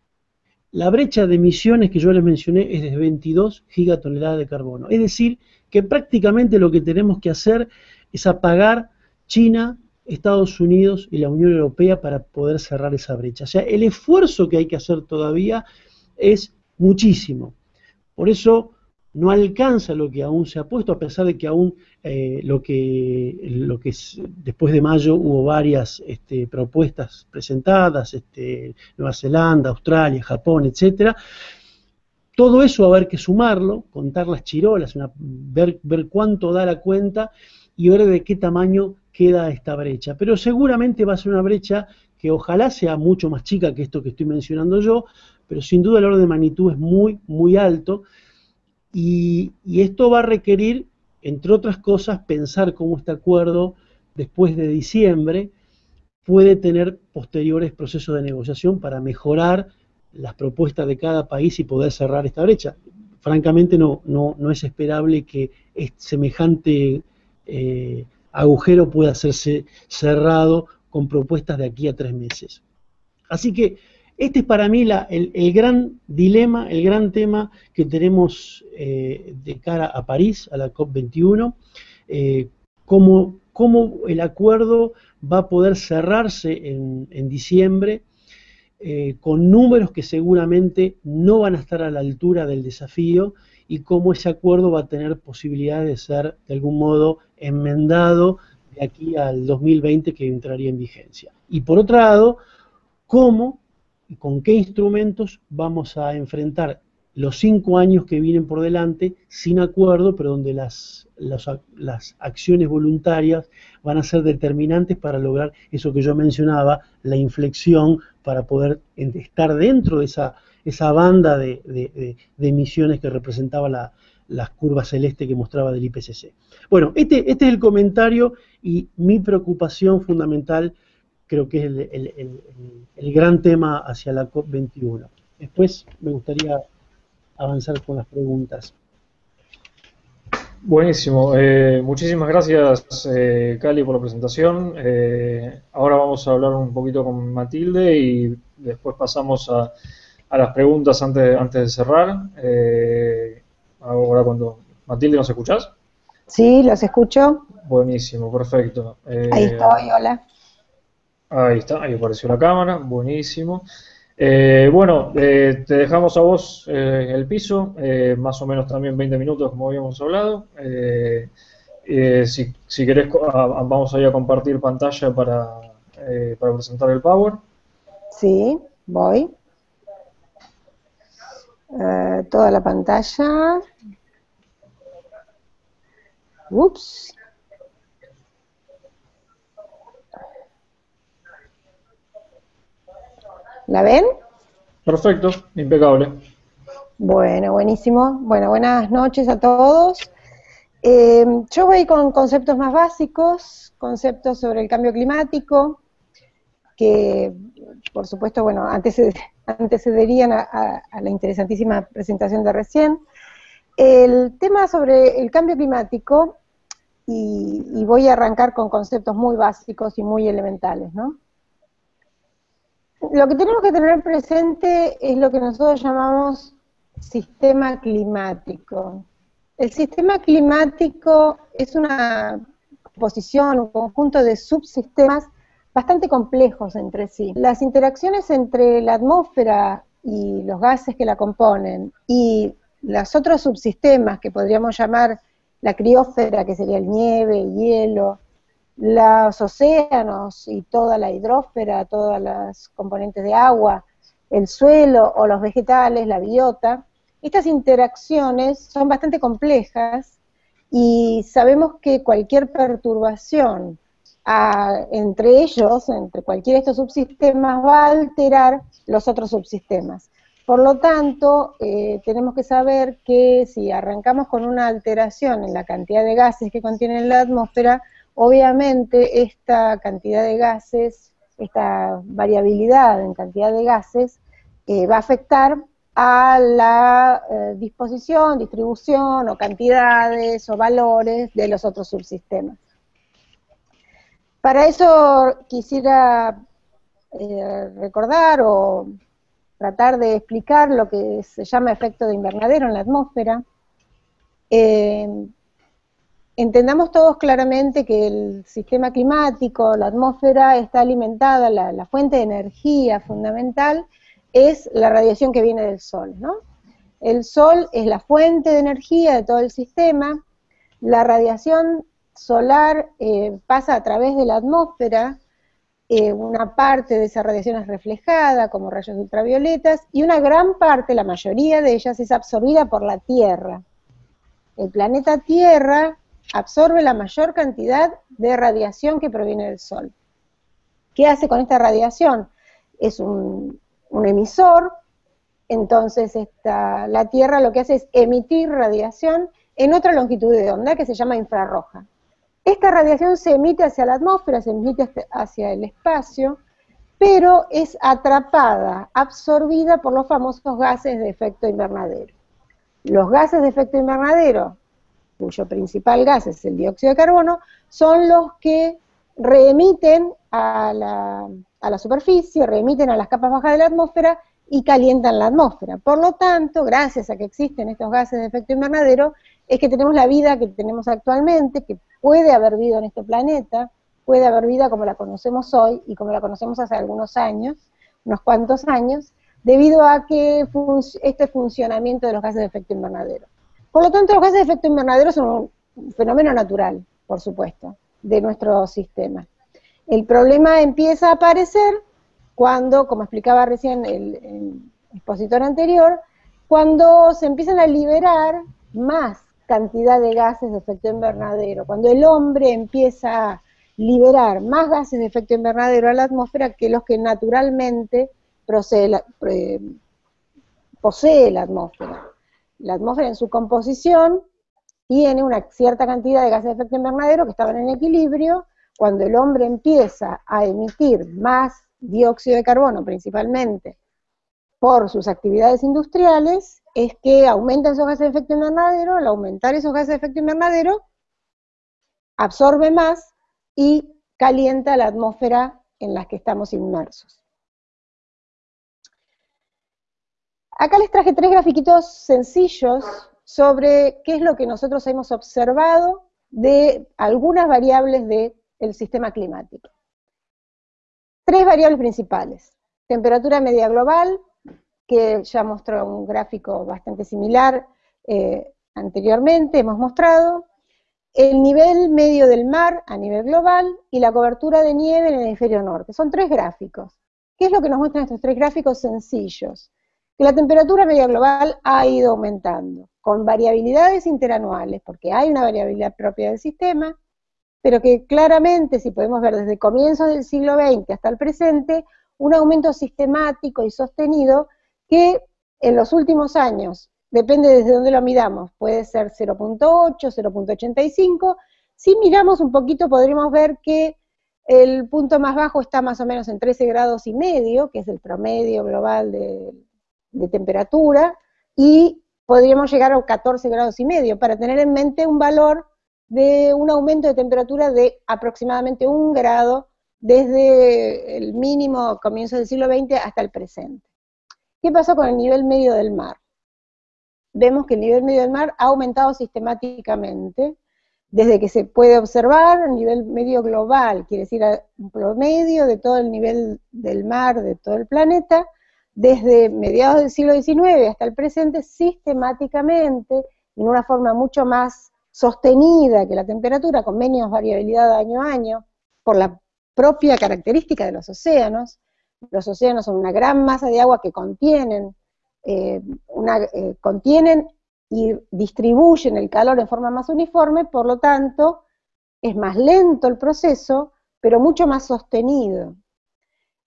la brecha de emisiones que yo les mencioné es de 22 gigatoneladas de carbono. Es decir, que prácticamente lo que tenemos que hacer es apagar China, Estados Unidos y la Unión Europea para poder cerrar esa brecha. O sea, el esfuerzo que hay que hacer todavía es muchísimo. Por eso no alcanza lo que aún se ha puesto, a pesar de que aún eh, lo que, lo que después de mayo hubo varias este, propuestas presentadas, este, Nueva Zelanda, Australia, Japón, etcétera. Todo eso va a haber que sumarlo, contar las chirolas, ver, ver cuánto da la cuenta y ver de qué tamaño queda esta brecha. Pero seguramente va a ser una brecha que ojalá sea mucho más chica que esto que estoy mencionando yo, pero sin duda el orden de magnitud es muy, muy alto y, esto va a requerir, entre otras cosas, pensar cómo este acuerdo, después de diciembre, puede tener posteriores procesos de negociación para mejorar las propuestas de cada país y poder cerrar esta brecha. Francamente no, no, no es esperable que semejante eh, agujero pueda hacerse cerrado con propuestas de aquí a tres meses. Así que este es para mí el, gran dilema, el gran tema que tenemos eh, de cara a París, a la COP21, eh, cómo, el acuerdo va a poder cerrarse en, diciembre eh, con números que seguramente no van a estar a la altura del desafío y cómo ese acuerdo va a tener posibilidad de ser de algún modo enmendado de aquí al 2020 que entraría en vigencia. Y por otro lado, cómo con qué instrumentos vamos a enfrentar los cinco años que vienen por delante sin acuerdo, pero donde las, las, acciones voluntarias van a ser determinantes para lograr eso que yo mencionaba, la inflexión para poder estar dentro de esa, esa banda de, emisiones que representaba la, las curvas celeste que mostraba del IPCC. Bueno, este, este es el comentario y mi preocupación fundamental creo que es el, gran tema hacia la COP21. Después me gustaría avanzar con las preguntas. Buenísimo, eh, muchísimas gracias eh, Cali por la presentación. Eh, ahora vamos a hablar un poquito con Matilde y después pasamos a, las preguntas antes, antes de cerrar. ahora cuando... Matilde, ¿nos escuchás? Sí, los escucho. Buenísimo, perfecto. Ahí estoy, hola. Ahí está, ahí apareció la cámara, buenísimo. Eh, bueno, eh, te dejamos a vos eh, el piso, más o menos también 20 minutos como habíamos hablado. si, si querés, vamos a ir a compartir pantalla para, para presentar el Power. Sí, voy. toda la pantalla. Ups. ¿La ven? Perfecto, impecable. Bueno, buenísimo. Bueno, buenas noches a todos. Eh, yo voy con conceptos más básicos, conceptos sobre el cambio climático, que por supuesto, bueno, antecederían a, la interesantísima presentación de recién. El tema sobre el cambio climático, y voy a arrancar con conceptos muy básicos y muy elementales, ¿no? Lo que tenemos que tener presente es lo que nosotros llamamos sistema climático. El sistema climático es una composición, un conjunto de subsistemas bastante complejos entre sí. Las interacciones entre la atmósfera y los gases que la componen y los otros subsistemas que podríamos llamar la criósfera, que sería el nieve, el hielo, los océanos y toda la hidrósfera, todas las componentes de agua, el suelo o los vegetales, la biota, estas interacciones son bastante complejas y sabemos que cualquier perturbación entre ellos, entre cualquiera de estos subsistemas, va a alterar los otros subsistemas. Por lo tanto, eh, tenemos que saber que si arrancamos con una alteración en la cantidad de gases que contiene la atmósfera, Obviamente esta cantidad de gases, esta variabilidad en cantidad de gases, eh, va a afectar a la eh, disposición, distribución o cantidades o valores de los otros subsistemas. Para eso quisiera eh, recordar o tratar de explicar lo que se llama efecto de invernadero en la atmósfera. Entendamos todos claramente que el sistema climático, la atmósfera está alimentada, la, fuente de energía fundamental es la radiación que viene del Sol, ¿no? El Sol es la fuente de energía de todo el sistema, la radiación solar eh, pasa a través de la atmósfera, eh, una parte de esa radiación es reflejada como rayos ultravioletas y una gran parte, la mayoría de ellas, es absorbida por la Tierra. El planeta Tierra absorbe la mayor cantidad de radiación que proviene del Sol. ¿Qué hace con esta radiación? Es un, emisor, entonces la Tierra lo que hace es emitir radiación en otra longitud de onda que se llama infrarroja. Esta radiación se emite hacia la atmósfera, se emite hacia el espacio, pero es atrapada, absorbida por los famosos gases de efecto invernadero. Los gases de efecto invernadero, cuyo principal gas es el dióxido de carbono, son los que reemiten a la, a la superficie, reemiten a las capas bajas de la atmósfera y calientan la atmósfera. Por lo tanto, gracias a que existen estos gases de efecto invernadero, es que tenemos la vida que tenemos actualmente, que puede haber vida en este planeta, puede haber vida como la conocemos hoy y como la conocemos hace algunos años, unos cuantos años, debido a que este funcionamiento de los gases de efecto invernadero. Por lo tanto, los gases de efecto invernadero son un fenómeno natural, por supuesto, de nuestro sistema. El problema empieza a aparecer cuando, como explicaba recién el, expositor anterior, cuando se empiezan a liberar más cantidad de gases de efecto invernadero. Cuando el hombre empieza a liberar más gases de efecto invernadero a la atmósfera que los que naturalmente posee la atmósfera. La atmósfera en su composición tiene una cierta cantidad de gases de efecto invernadero que estaban en equilibrio. Cuando el hombre empieza a emitir más dióxido de carbono principalmente por sus actividades industriales, es que aumentan esos gases de efecto invernadero, al aumentar esos gases de efecto invernadero, absorbe más y calienta la atmósfera en la que estamos inmersos. Acá les traje tres grafiquitos sencillos sobre qué es lo que nosotros hemos observado de algunas variables del sistema climático. Tres variables principales. Temperatura media global, que ya mostró un gráfico bastante similar eh, anteriormente, hemos mostrado, el nivel medio del mar a nivel global y la cobertura de nieve en el hemisferio norte. Son tres gráficos. ¿Qué es lo que nos muestran estos tres gráficos sencillos? Que la temperatura media global ha ido aumentando, con variabilidades interanuales, porque hay una variabilidad propia del sistema, pero que claramente, si podemos ver desde comienzos del siglo XX hasta el presente, un aumento sistemático y sostenido que en los últimos años, depende desde dónde lo midamos, puede ser 0.8, 0.85, si miramos un poquito podremos ver que el punto más bajo está más o menos en 13 grados y medio, que es el promedio global de, de temperatura, y podríamos llegar a 14 grados y medio, para tener en mente un valor de un aumento de temperatura de aproximadamente un grado desde el mínimo comienzo del siglo XX hasta el presente. ¿Qué pasó con el nivel medio del mar? Vemos que el nivel medio del mar ha aumentado sistemáticamente desde que se puede observar a nivel medio global, quiere decir un promedio de todo el nivel del mar de todo el planeta, desde mediados del siglo XIX hasta el presente, sistemáticamente, en una forma mucho más sostenida que la temperatura, con menos variabilidad año a año, por la propia característica de los océanos, los océanos son una gran masa de agua que contienen, eh, eh, contienen y distribuyen el calor en forma más uniforme, por lo tanto, es más lento el proceso, pero mucho más sostenido.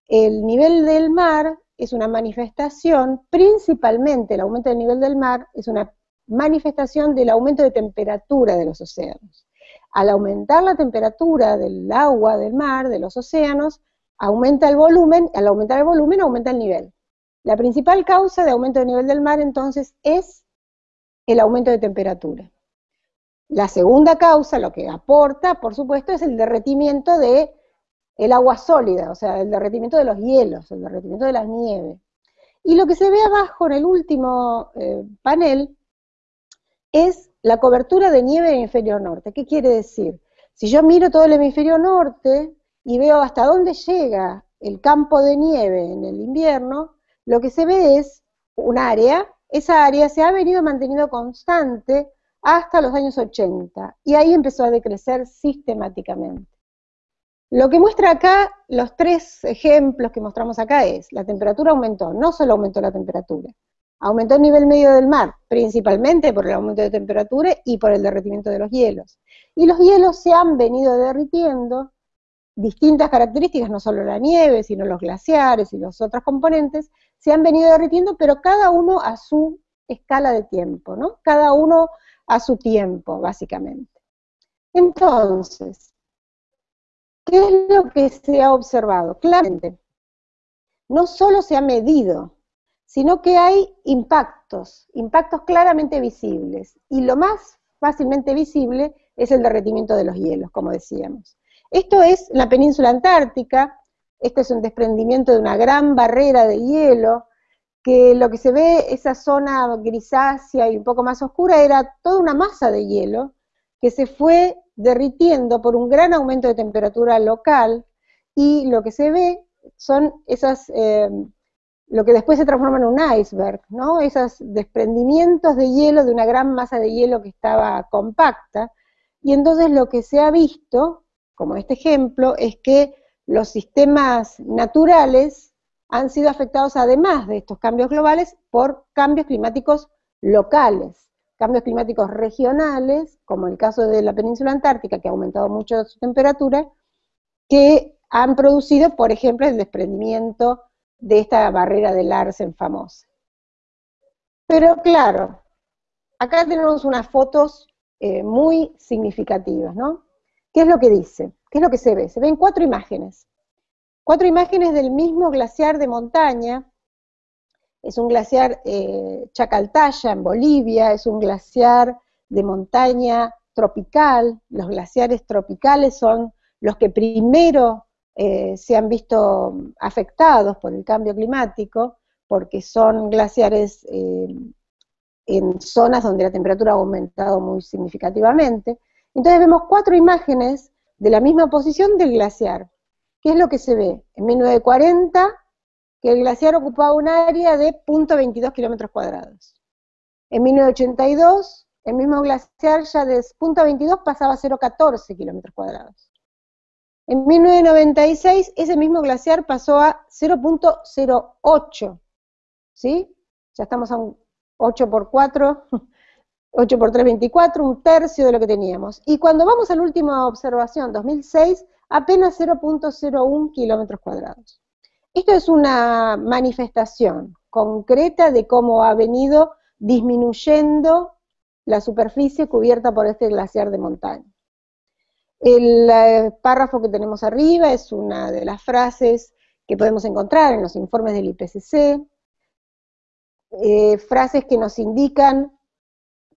El nivel del mar es una manifestación, principalmente el aumento del nivel del mar, es una manifestación del aumento de temperatura de los océanos. Al aumentar la temperatura del agua del mar, de los océanos, aumenta el volumen, al aumentar el volumen aumenta el nivel. La principal causa de aumento del nivel del mar entonces es el aumento de temperatura. La segunda causa, lo que aporta, por supuesto, es el derretimiento de el agua sólida, o sea, el derretimiento de los hielos, el derretimiento de las nieves. Y lo que se ve abajo en el último eh, panel es la cobertura de nieve en el hemisferio norte. ¿Qué quiere decir? Si yo miro todo el hemisferio norte y veo hasta dónde llega el campo de nieve en el invierno, lo que se ve es un área, esa área se ha venido manteniendo constante hasta los años 80 y ahí empezó a decrecer sistemáticamente. Lo que muestra acá, los tres ejemplos que mostramos acá es, la temperatura aumentó, no solo aumentó la temperatura, aumentó el nivel medio del mar, principalmente por el aumento de temperatura y por el derretimiento de los hielos. Y los hielos se han venido derritiendo, distintas características, no solo la nieve, sino los glaciares y los otros componentes, se han venido derritiendo, pero cada uno a su escala de tiempo, ¿no? Cada uno a su tiempo, básicamente. Entonces, ¿qué es lo que se ha observado? Claramente, no solo se ha medido, sino que hay impactos, impactos claramente visibles. Y lo más fácilmente visible es el derretimiento de los hielos, como decíamos. Esto es la península antártica, este es un desprendimiento de una gran barrera de hielo, que lo que se ve, esa zona grisácea y un poco más oscura, era toda una masa de hielo que se fue derritiendo por un gran aumento de temperatura local y lo que se ve son esas, eh, lo que después se transforma en un iceberg, ¿no? Esos desprendimientos de hielo de una gran masa de hielo que estaba compacta, y entonces lo que se ha visto, como este ejemplo, es que los sistemas naturales han sido afectados además de estos cambios globales por cambios climáticos locales, cambios climáticos regionales, como el caso de la península antártica, que ha aumentado mucho su temperatura, que han producido, por ejemplo, el desprendimiento de esta barrera de Larsen famosa. Pero claro, acá tenemos unas fotos eh, muy significativas, ¿no? ¿Qué es lo que dice? ¿Qué es lo que se ve? Se ven cuatro imágenes. Cuatro imágenes del mismo glaciar de montaña. Es un glaciar eh, Chacaltaya en Bolivia, es un glaciar de montaña tropical. Los glaciares tropicales son los que primero eh, se han visto afectados por el cambio climático, porque son glaciares eh, en zonas donde la temperatura ha aumentado muy significativamente. Entonces vemos cuatro imágenes de la misma posición del glaciar. ¿Qué es lo que se ve? En 1940, que el glaciar ocupaba un área de 0.22 kilómetros cuadrados. En 1982, el mismo glaciar ya de 0.22 pasaba a 0.14 kilómetros cuadrados. En 1996, ese mismo glaciar pasó a 0.08, ¿sí? Ya estamos a un 8 por 4, 8 por 3, 24, un tercio de lo que teníamos. Y cuando vamos a la última observación, 2006, apenas 0.01 kilómetros cuadrados. Esto es una manifestación concreta de cómo ha venido disminuyendo la superficie cubierta por este glaciar de montaña. El eh, párrafo que tenemos arriba es una de las frases que podemos encontrar en los informes del IPCC, eh, frases que nos indican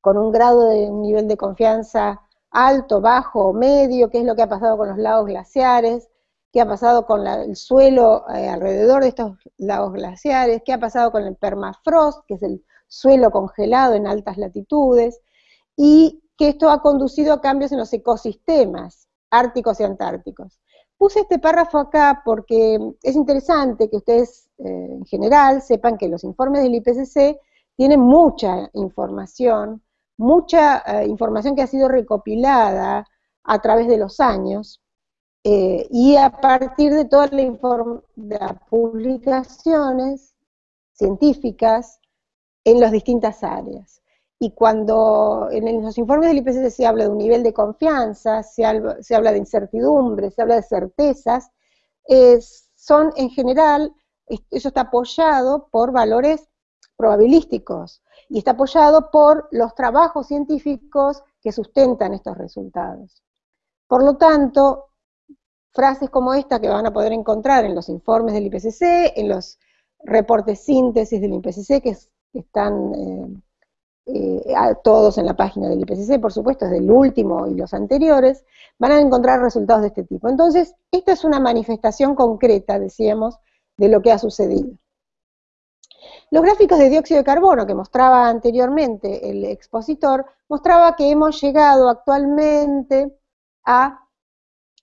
con un grado de un nivel de confianza alto, bajo o medio, qué es lo que ha pasado con los lagos glaciares, qué ha pasado con el suelo eh, alrededor de estos lagos glaciares, qué ha pasado con el permafrost, que es el suelo congelado en altas latitudes, y que esto ha conducido a cambios en los ecosistemas árticos y antárticos. Puse este párrafo acá porque es interesante que ustedes eh, en general sepan que los informes del IPCC tienen mucha información mucha eh, información que ha sido recopilada a través de los años eh, y a partir de todas las publicaciones científicas en las distintas áreas. Y cuando en los informes del IPCC se habla de un nivel de confianza, se habla, se habla de incertidumbre, se habla de certezas, son en general, eso está apoyado por valores probabilísticos y está apoyado por los trabajos científicos que sustentan estos resultados. Por lo tanto, frases como esta que van a poder encontrar en los informes del IPCC, en los reportes síntesis del IPCC que, están eh, eh, todos en la página del IPCC, por supuesto, es del último y los anteriores, van a encontrar resultados de este tipo. Entonces, esta es una manifestación concreta, decíamos, de lo que ha sucedido. Los gráficos de dióxido de carbono que mostraba anteriormente el expositor, mostraba que hemos llegado actualmente a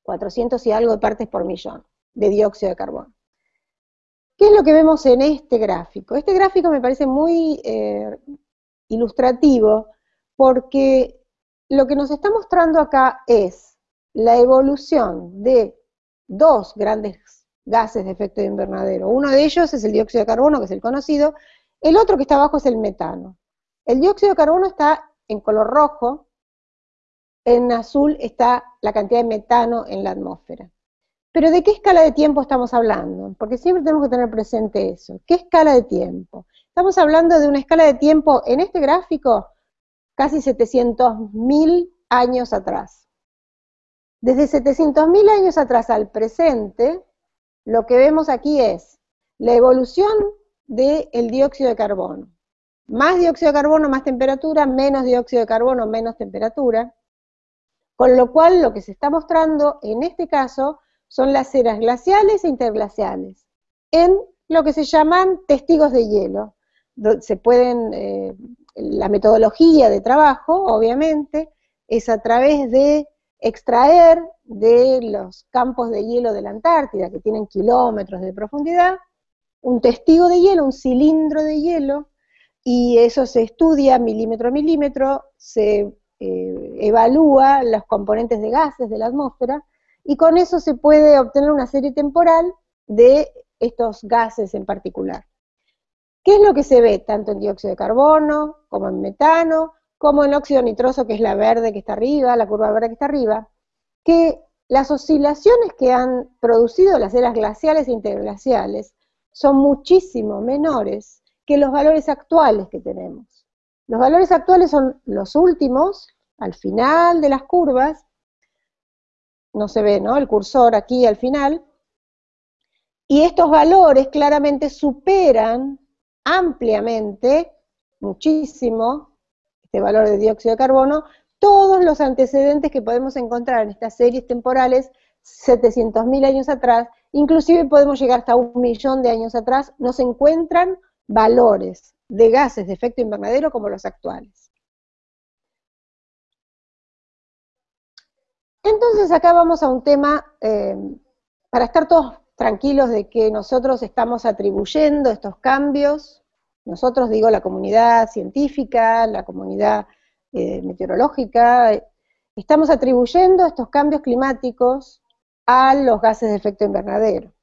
400 y algo de partes por millón de dióxido de carbono. ¿Qué es lo que vemos en este gráfico? Este gráfico me parece muy eh, ilustrativo porque lo que nos está mostrando acá es la evolución de dos grandes gases de efecto de invernadero. Uno de ellos es el dióxido de carbono, que es el conocido, el otro que está abajo es el metano. El dióxido de carbono está en color rojo, en azul está la cantidad de metano en la atmósfera. Pero ¿de qué escala de tiempo estamos hablando? Porque siempre tenemos que tener presente eso. ¿Qué escala de tiempo? Estamos hablando de una escala de tiempo, en este gráfico, casi 700.000 años atrás. Desde 700.000 años atrás al presente, lo que vemos aquí es la evolución del dióxido de carbono. Más dióxido de carbono, más temperatura, menos dióxido de carbono, menos temperatura. Con lo cual, lo que se está mostrando en este caso son las eras glaciales e interglaciales, en lo que se llaman testigos de hielo. Se pueden, eh, la metodología de trabajo, obviamente, es a través de extraer de los campos de hielo de la Antártida, que tienen kilómetros de profundidad, un testigo de hielo, un cilindro de hielo, y eso se estudia milímetro a milímetro, se eh, evalúa los componentes de gases de la atmósfera, y con eso se puede obtener una serie temporal de estos gases en particular. ¿Qué es lo que se ve tanto en dióxido de carbono, como en metano, como en óxido nitroso, que es la verde que está arriba, la curva verde que está arriba? Que las oscilaciones que han producido las eras glaciales e interglaciales son muchísimo menores que los valores actuales que tenemos. Los valores actuales son los últimos, al final de las curvas, no se ve, ¿no? El cursor aquí al final. Y estos valores claramente superan ampliamente, muchísimo, este valor de dióxido de carbono, todos los antecedentes que podemos encontrar en estas series temporales 700.000 años atrás, inclusive podemos llegar hasta un millón de años atrás, no se encuentran valores de gases de efecto invernadero como los actuales. Entonces acá vamos a un tema, eh, para estar todos tranquilos de que nosotros estamos atribuyendo estos cambios, nosotros digo la comunidad científica, la comunidad eh, meteorológica, estamos atribuyendo estos cambios climáticos a los gases de efecto invernadero.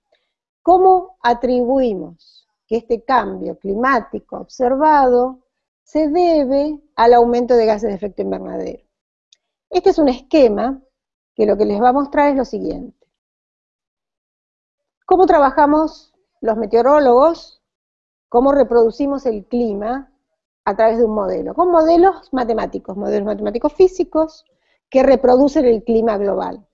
¿Cómo atribuimos que este cambio climático observado se debe al aumento de gases de efecto invernadero? Este es un esquema que lo que les va a mostrar es lo siguiente. ¿Cómo trabajamos los meteorólogos? ¿Cómo reproducimos el clima a través de un modelo? Con modelos matemáticos, modelos matemáticos físicos que reproducen el clima global.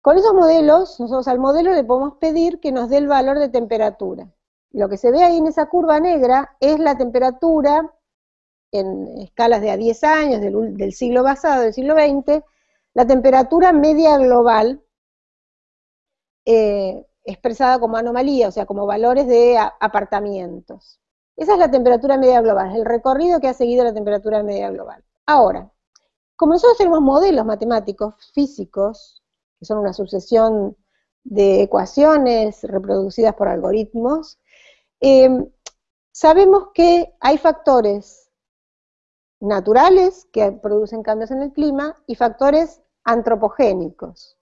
Con esos modelos, nosotros al modelo le podemos pedir que nos dé el valor de temperatura. Lo que se ve ahí en esa curva negra es la temperatura en escalas de a 10 años del, siglo pasado, del siglo XX, la temperatura media global, eh, expresada como anomalía, o sea, como valores de apartamientos. Esa es la temperatura media global, el recorrido que ha seguido la temperatura media global. Ahora, como nosotros tenemos modelos matemáticos físicos, que son una sucesión de ecuaciones reproducidas por algoritmos, eh, sabemos que hay factores naturales que producen cambios en el clima y factores antropogénicos.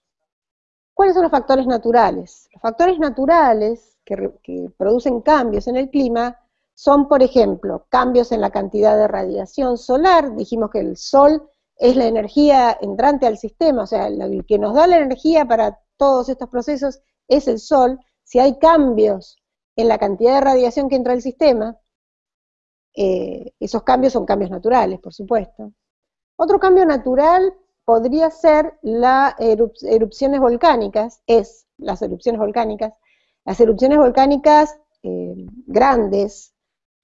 ¿Cuáles son los factores naturales? Los factores naturales que, producen cambios en el clima son, por ejemplo, cambios en la cantidad de radiación solar. Dijimos que el sol es la energía entrante al sistema, o sea, el que nos da la energía para todos estos procesos es el sol. Si hay cambios en la cantidad de radiación que entra al sistema, eh, esos cambios son cambios naturales, por supuesto. Otro cambio natural podría ser las erupciones volcánicas, es las erupciones volcánicas, las erupciones volcánicas eh, grandes,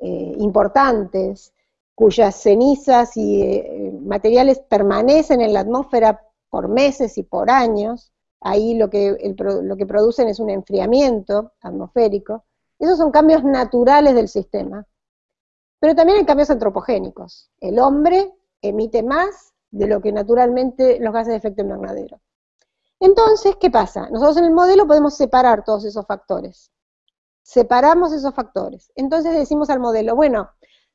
eh, importantes, cuyas cenizas y materiales permanecen en la atmósfera por meses y por años, ahí lo que, lo que producen es un enfriamiento atmosférico. Esos son cambios naturales del sistema. Pero también hay cambios antropogénicos. El hombre emite más de lo que naturalmente los gases de efecto invernadero. Entonces, ¿qué pasa? Nosotros en el modelo podemos separar todos esos factores. Separamos esos factores. Entonces decimos al modelo, bueno,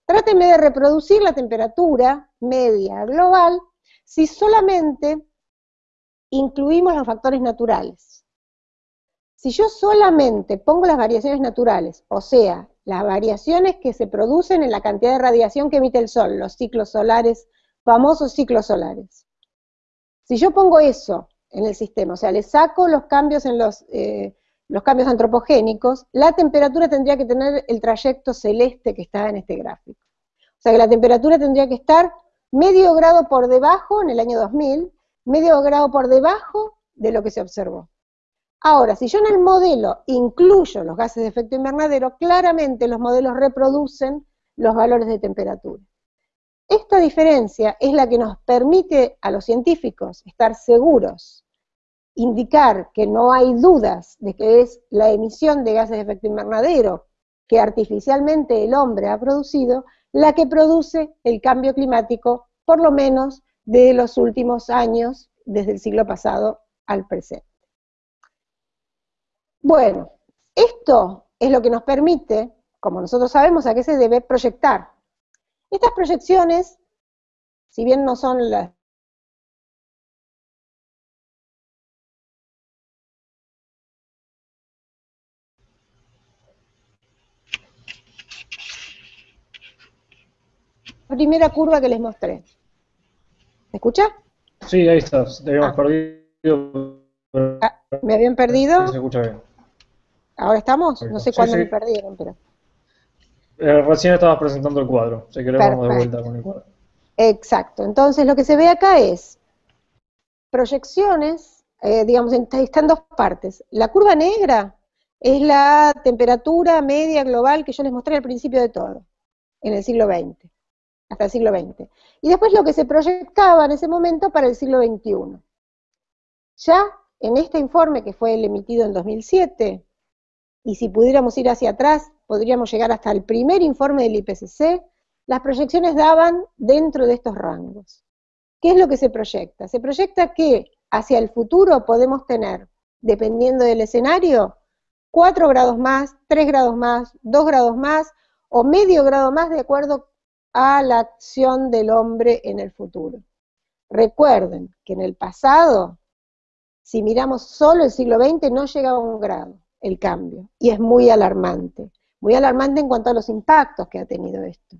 tráteme de reproducir la temperatura media global si solamente incluimos los factores naturales. Si yo solamente pongo las variaciones naturales, o sea, las variaciones que se producen en la cantidad de radiación que emite el Sol, los ciclos solares, famosos ciclos solares. Si yo pongo eso en el sistema, o sea, le saco los cambios en los, eh, cambios antropogénicos, la temperatura tendría que tener el trayecto celeste que está en este gráfico. O sea que la temperatura tendría que estar medio grado por debajo en el año 2000, medio grado por debajo de lo que se observó. Ahora, si yo en el modelo incluyo los gases de efecto invernadero, claramente los modelos reproducen los valores de temperatura. Esta diferencia es la que nos permite a los científicos estar seguros, indicar que no hay dudas de que es la emisión de gases de efecto invernadero que artificialmente el hombre ha producido, la que produce el cambio climático, por lo menos de los últimos años, desde el siglo pasado al presente. Bueno, esto es lo que nos permite, como nosotros sabemos a qué se debe, proyectar estas proyecciones, si bien no son las primera curva que les mostré. ¿Me escucha? Sí, ahí está, te habíamos ah. perdido. Ah, ¿Me habían perdido? Sí, se escucha bien. ¿Ahora estamos? No sé cuándo me perdieron, pero... Eh, recién estabas presentando el cuadro, si querés vamos de vuelta con el cuadro. Exacto, entonces lo que se ve acá es proyecciones, eh, digamos, están dos partes. La curva negra es la temperatura media global que yo les mostré al principio de todo, en el siglo XX, hasta el siglo XX. Y después lo que se proyectaba en ese momento para el siglo XXI. Ya en este informe que fue el emitido en 2007, y si pudiéramos ir hacia atrás, podríamos llegar hasta el primer informe del IPCC, las proyecciones daban dentro de estos rangos. ¿Qué es lo que se proyecta? Se proyecta que hacia el futuro podemos tener, dependiendo del escenario, 4 grados más, 3 grados más, 2 grados más o medio grado más de acuerdo a la acción del hombre en el futuro. Recuerden que en el pasado, si miramos solo el siglo XX, no llegaba a un grado el cambio, y es muy alarmante muy alarmante en cuanto a los impactos que ha tenido esto.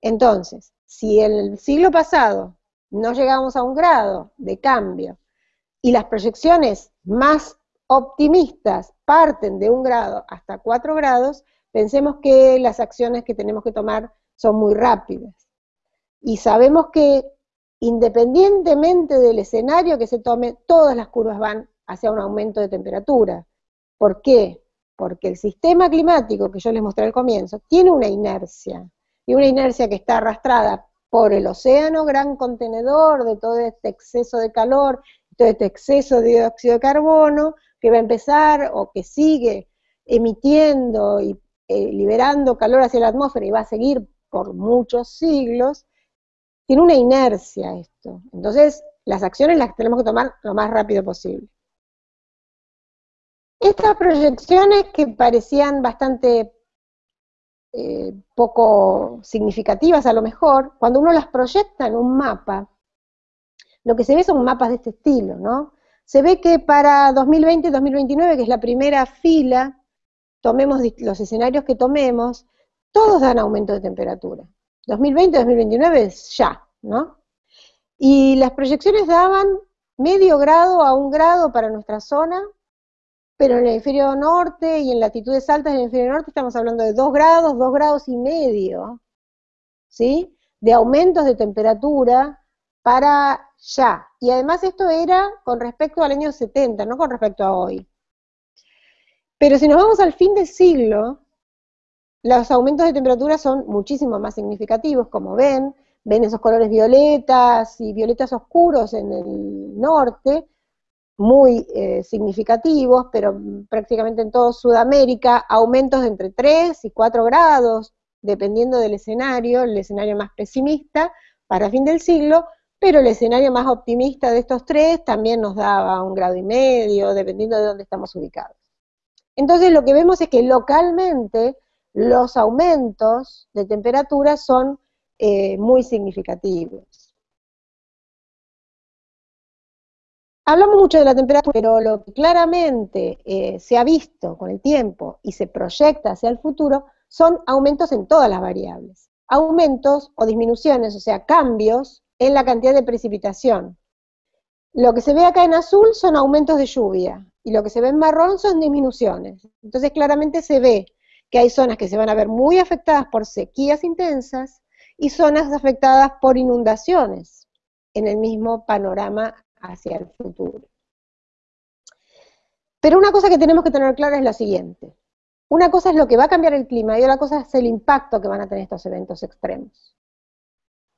Entonces, si en el siglo pasado no llegamos a un grado de cambio y las proyecciones más optimistas parten de un grado hasta cuatro grados, pensemos que las acciones que tenemos que tomar son muy rápidas. Y sabemos que independientemente del escenario que se tome, todas las curvas van hacia un aumento de temperatura. ¿Por qué? porque el sistema climático que yo les mostré al comienzo tiene una inercia, y una inercia que está arrastrada por el océano, gran contenedor de todo este exceso de calor, todo este exceso de dióxido de carbono, que va a empezar o que sigue emitiendo y eh, liberando calor hacia la atmósfera y va a seguir por muchos siglos, tiene una inercia esto. Entonces, las acciones las tenemos que tomar lo más rápido posible. Estas proyecciones que parecían bastante eh, poco significativas a lo mejor, cuando uno las proyecta en un mapa, lo que se ve son mapas de este estilo, ¿no? Se ve que para 2020-2029, que es la primera fila, tomemos los escenarios que tomemos, todos dan aumento de temperatura. 2020-2029 es ya, ¿no? Y las proyecciones daban medio grado a un grado para nuestra zona, pero en el hemisferio norte y en latitudes altas del hemisferio norte estamos hablando de 2 grados, 2 grados y medio, ¿sí? De aumentos de temperatura para ya. Y además esto era con respecto al año 70, no con respecto a hoy. Pero si nos vamos al fin del siglo, los aumentos de temperatura son muchísimo más significativos, como ven, ven esos colores violetas y violetas oscuros en el norte, muy eh, significativos, pero prácticamente en toda Sudamérica, aumentos de entre 3 y 4 grados, dependiendo del escenario, el escenario más pesimista para fin del siglo, pero el escenario más optimista de estos tres también nos daba un grado y medio, dependiendo de dónde estamos ubicados. Entonces lo que vemos es que localmente los aumentos de temperatura son eh, muy significativos. Hablamos mucho de la temperatura, pero lo que claramente eh, se ha visto con el tiempo y se proyecta hacia el futuro son aumentos en todas las variables. Aumentos o disminuciones, o sea, cambios en la cantidad de precipitación. Lo que se ve acá en azul son aumentos de lluvia y lo que se ve en marrón son disminuciones. Entonces claramente se ve que hay zonas que se van a ver muy afectadas por sequías intensas y zonas afectadas por inundaciones en el mismo panorama hacia el futuro. Pero una cosa que tenemos que tener clara es la siguiente. Una cosa es lo que va a cambiar el clima y otra cosa es el impacto que van a tener estos eventos extremos.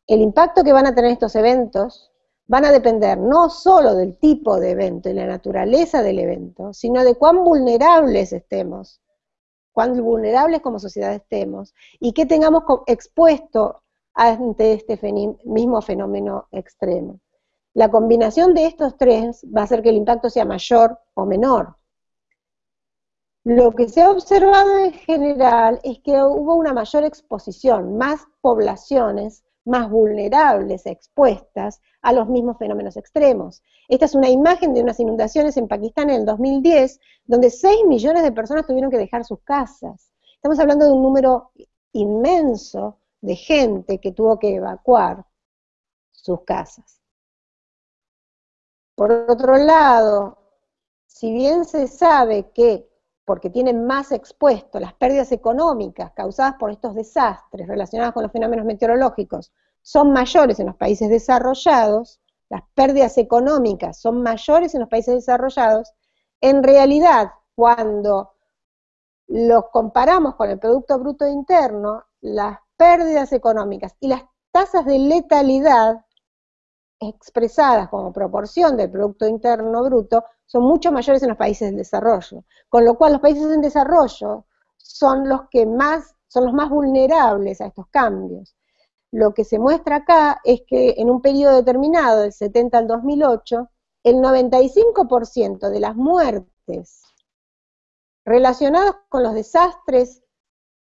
El impacto que van a tener estos eventos van a depender no solo del tipo de evento y la naturaleza del evento, sino de cuán vulnerables estemos, cuán vulnerables como sociedad estemos, y qué tengamos expuesto ante este mismo fenómeno extremo. La combinación de estos tres va a hacer que el impacto sea mayor o menor. Lo que se ha observado en general es que hubo una mayor exposición, más poblaciones más vulnerables, expuestas a los mismos fenómenos extremos. Esta es una imagen de unas inundaciones en Pakistán en el 2010, donde 6 millones de personas tuvieron que dejar sus casas. Estamos hablando de un número inmenso de gente que tuvo que evacuar sus casas. Por otro lado, si bien se sabe que, porque tienen más expuesto las pérdidas económicas causadas por estos desastres relacionados con los fenómenos meteorológicos, son mayores en los países desarrollados, las pérdidas económicas son mayores en los países desarrollados, en realidad, cuando los comparamos con el Producto Bruto Interno, las pérdidas económicas y las tasas de letalidad expresadas como proporción del Producto Interno Bruto son mucho mayores en los países en desarrollo, con lo cual los países en desarrollo son los que más, son los más vulnerables a estos cambios. Lo que se muestra acá es que en un periodo determinado, del 70 al 2008, el 95% de las muertes relacionadas con los desastres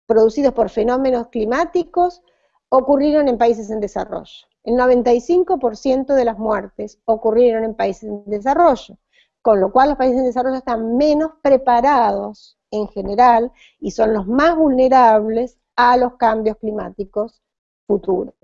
producidos por fenómenos climáticos ocurrieron en países en desarrollo. El 95% de las muertes ocurrieron en países en desarrollo, con lo cual los países en desarrollo están menos preparados en general y son los más vulnerables a los cambios climáticos futuros.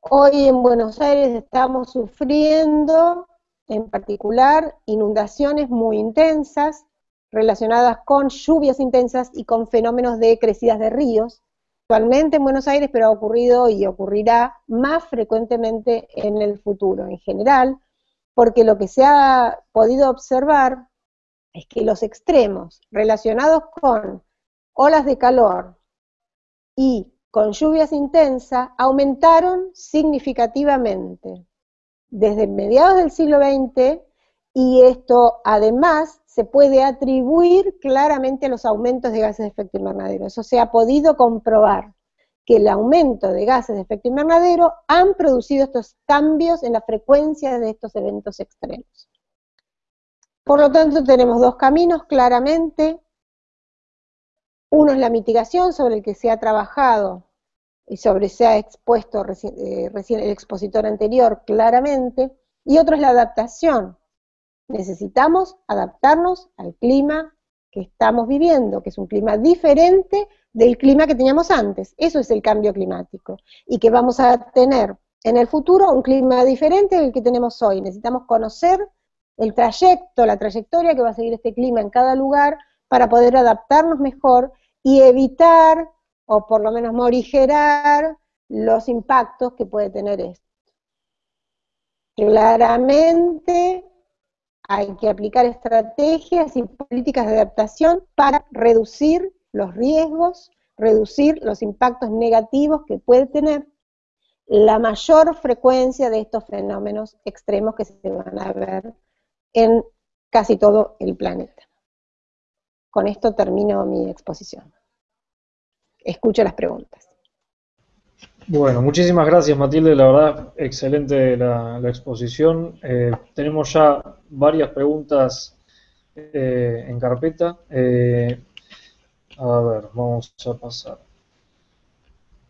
Hoy en Buenos Aires estamos sufriendo en particular inundaciones muy intensas relacionadas con lluvias intensas y con fenómenos de crecidas de ríos, actualmente en Buenos Aires, pero ha ocurrido y ocurrirá más frecuentemente en el futuro en general, porque lo que se ha podido observar es que los extremos relacionados con olas de calor y con lluvias intensas aumentaron significativamente. Desde mediados del siglo XX y esto además se puede atribuir claramente a los aumentos de gases de efecto invernadero. Eso se ha podido comprobar, que el aumento de gases de efecto invernadero han producido estos cambios en la frecuencia de estos eventos extremos. Por lo tanto, tenemos dos caminos claramente. Uno es la mitigación sobre el que se ha trabajado y sobre se ha expuesto eh, recién el expositor anterior claramente, y otro es la adaptación, necesitamos adaptarnos al clima que estamos viviendo, que es un clima diferente del clima que teníamos antes. Eso es el cambio climático. Y que vamos a tener en el futuro un clima diferente del que tenemos hoy. Necesitamos conocer el trayecto, la trayectoria que va a seguir este clima en cada lugar para poder adaptarnos mejor y evitar, o por lo menos morigerar, los impactos que puede tener esto. Claramente hay que aplicar estrategias y políticas de adaptación para reducir los riesgos, reducir los impactos negativos que puede tener la mayor frecuencia de estos fenómenos extremos que se van a ver en casi todo el planeta. Con esto termino mi exposición. Escucho las preguntas. Bueno, muchísimas gracias Matilde, la verdad excelente la, exposición. Eh, tenemos ya varias preguntas eh, en carpeta. Eh, a ver, vamos a pasar.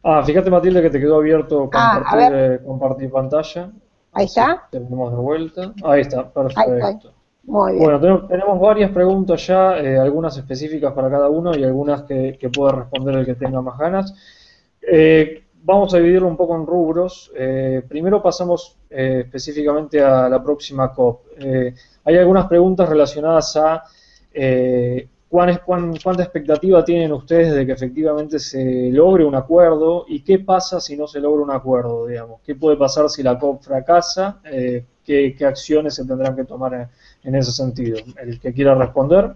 Ah, fíjate Matilde que te quedó abierto ah, compartir, compartir pantalla. Ahí está. Tenemos de vuelta. Ahí está, perfecto. Muy bien. Bueno, tenemos, varias preguntas ya, algunas específicas para cada uno y algunas que, que pueda responder el que tenga más ganas. Eh, vamos a dividirlo un poco en rubros. Eh, primero pasamos eh, específicamente a la próxima COP. Eh, hay algunas preguntas relacionadas a cuán, cuánta expectativa tienen ustedes de que efectivamente se logre un acuerdo y qué pasa si no se logra un acuerdo, digamos. ¿Qué puede pasar si la COP fracasa? ¿qué, acciones se tendrán que tomar en, en ese sentido? El que quiera responder.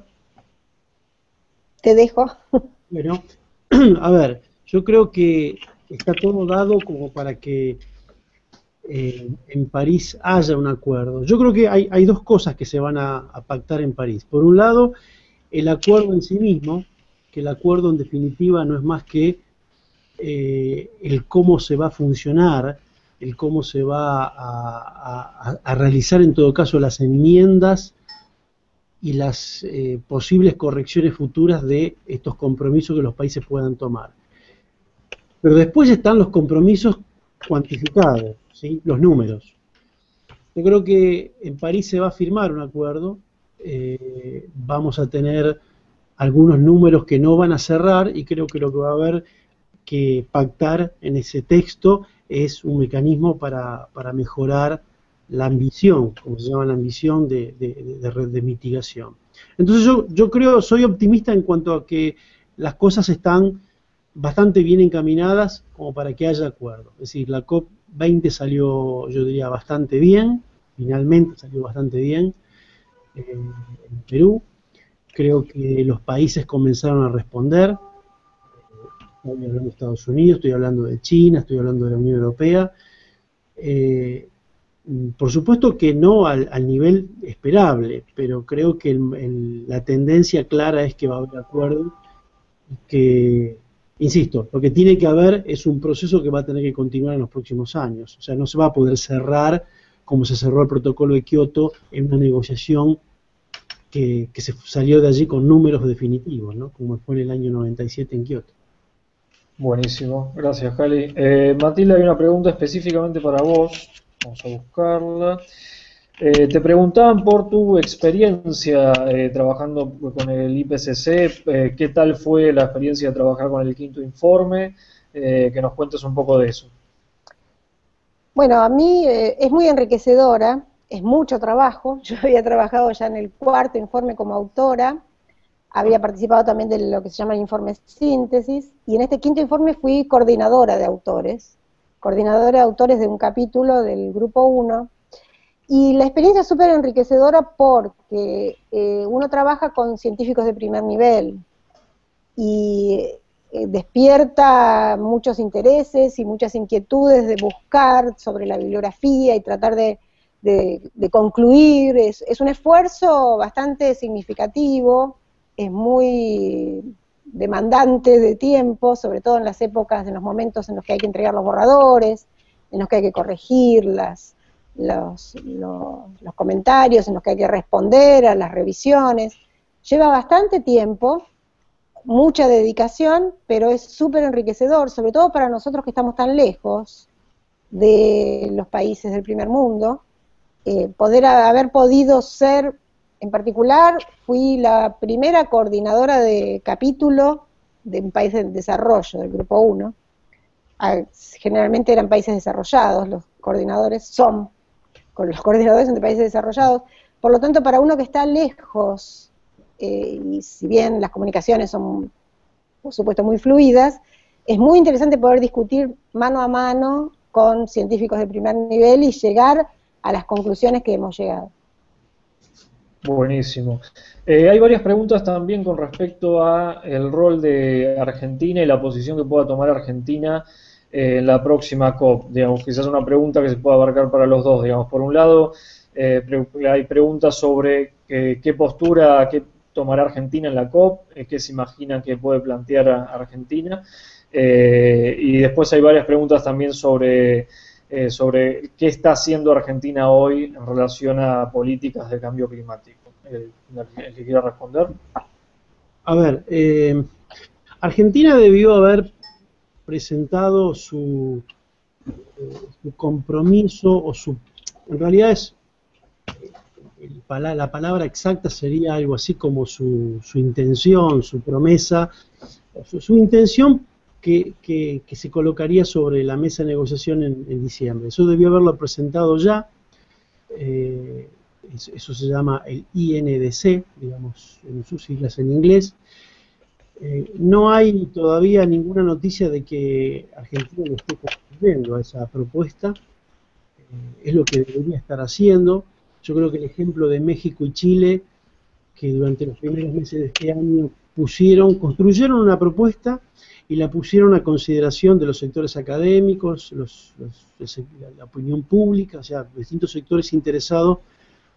Te dejo. Bueno, a ver, yo creo que está todo dado como para que eh, en París haya un acuerdo. Yo creo que hay, dos cosas que se van a, pactar en París. Por un lado, el acuerdo en sí mismo, que el acuerdo en definitiva no es más que eh, el cómo se va a funcionar, el cómo se va a, realizar en todo caso las enmiendas y las eh, posibles correcciones futuras de estos compromisos que los países puedan tomar. Pero después están los compromisos cuantificados, los números. Yo creo que en París se va a firmar un acuerdo, eh, vamos a tener algunos números que no van a cerrar y creo que lo que va a haber que pactar en ese texto es un mecanismo para, mejorar la ambición, como se llama la ambición de, de, de mitigación. Entonces yo creo, soy optimista en cuanto a que las cosas están bastante bien encaminadas como para que haya acuerdo. Es decir, la COP20 salió, yo diría, bastante bien, finalmente salió bastante bien eh, en Perú. Creo que los países comenzaron a responder. Estoy hablando de Estados Unidos, estoy hablando de China, estoy hablando de la Unión Europea. Eh, por supuesto que no al, nivel esperable, pero creo que la tendencia clara es que va a haber acuerdo y que Insisto, lo que tiene que haber es un proceso que va a tener que continuar en los próximos años. O sea, no se va a poder cerrar como se cerró el protocolo de Kioto en una negociación que, se salió de allí con números definitivos, ¿no? como fue en el año 97 en Kioto. Buenísimo, gracias Jali. Eh, Matilda, hay una pregunta específicamente para vos. Vamos a buscarla. Eh, te preguntaban por tu experiencia eh, trabajando con el IPCC, eh, qué tal fue la experiencia de trabajar con el quinto informe, que nos cuentes un poco de eso. Bueno, a mí es muy enriquecedora, es mucho trabajo, yo había trabajado ya en el cuarto informe como autora, había participado también de lo que se llama el informe síntesis, y en este quinto informe fui coordinadora de autores, coordinadora de autores de un capítulo del grupo 1, y la experiencia es súper enriquecedora porque eh, uno trabaja con científicos de primer nivel y eh, despierta muchos intereses y muchas inquietudes de buscar sobre la bibliografía y tratar de, concluir. Es, es, un esfuerzo bastante significativo, es muy demandante de tiempo, sobre todo en las épocas, en los momentos en los que hay que entregar los borradores, en los que hay que corregirlas los, los, comentarios en los que hay que responder a las revisiones. Lleva bastante tiempo, mucha dedicación, pero es súper enriquecedor, sobre todo para nosotros que estamos tan lejos de los países del primer mundo. Eh, poder haber podido ser, en particular, fui la primera coordinadora de capítulo de un país en desarrollo, del Grupo 1. Ah, generalmente eran países desarrollados, los coordinadores son con los coordinadores entre países desarrollados. Por lo tanto, para uno que está lejos, eh, y si bien las comunicaciones son, por supuesto, muy fluidas, es muy interesante poder discutir mano a mano con científicos de primer nivel y llegar a las conclusiones que hemos llegado. Buenísimo. Eh, hay varias preguntas también con respecto a el rol de Argentina y la posición que pueda tomar Argentina en la próxima COP? Digamos, quizás una pregunta que se pueda abarcar para los dos. Digamos, por un lado, hay preguntas sobre qué postura, qué tomará Argentina en la COP, qué se imagina que puede plantear Argentina. y después hay varias preguntas también sobre eh, sobre qué está haciendo Argentina hoy en relación a políticas de cambio climático. ¿El, que quiera responder? A ver, eh, Argentina debió haber presentado su, compromiso o su... En realidad es... La palabra exacta sería algo así como su, intención, su promesa, su intención que, se colocaría sobre la mesa de negociación en, diciembre. Eso debió haberlo presentado ya. Eh, eso, se llama el INDC, digamos, en sus siglas en inglés. Eh, no hay todavía ninguna noticia de que Argentina le esté cumpliendo a esa propuesta. Eh, es lo que debería estar haciendo. Yo creo que el ejemplo de México y Chile, que durante los primeros meses de este año pusieron, construyeron una propuesta y la pusieron a consideración de los sectores académicos, la, opinión pública, o sea, distintos sectores interesados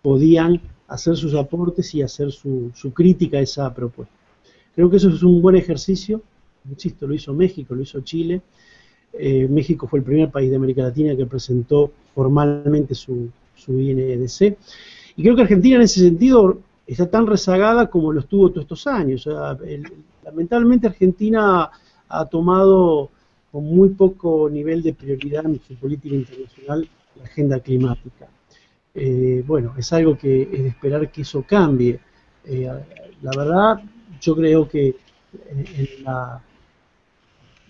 podían hacer sus aportes y hacer su, crítica a esa propuesta. Creo que eso es un buen ejercicio, insisto, lo hizo México, lo hizo Chile, eh, México fue el primer país de América Latina que presentó formalmente su, su INDC, y creo que Argentina en ese sentido está tan rezagada como lo estuvo todos estos años. lamentablemente Argentina ha tomado con muy poco nivel de prioridad en su política internacional la agenda climática. Eh, bueno, es algo que es de esperar que eso cambie. Eh, la verdad, yo creo que en,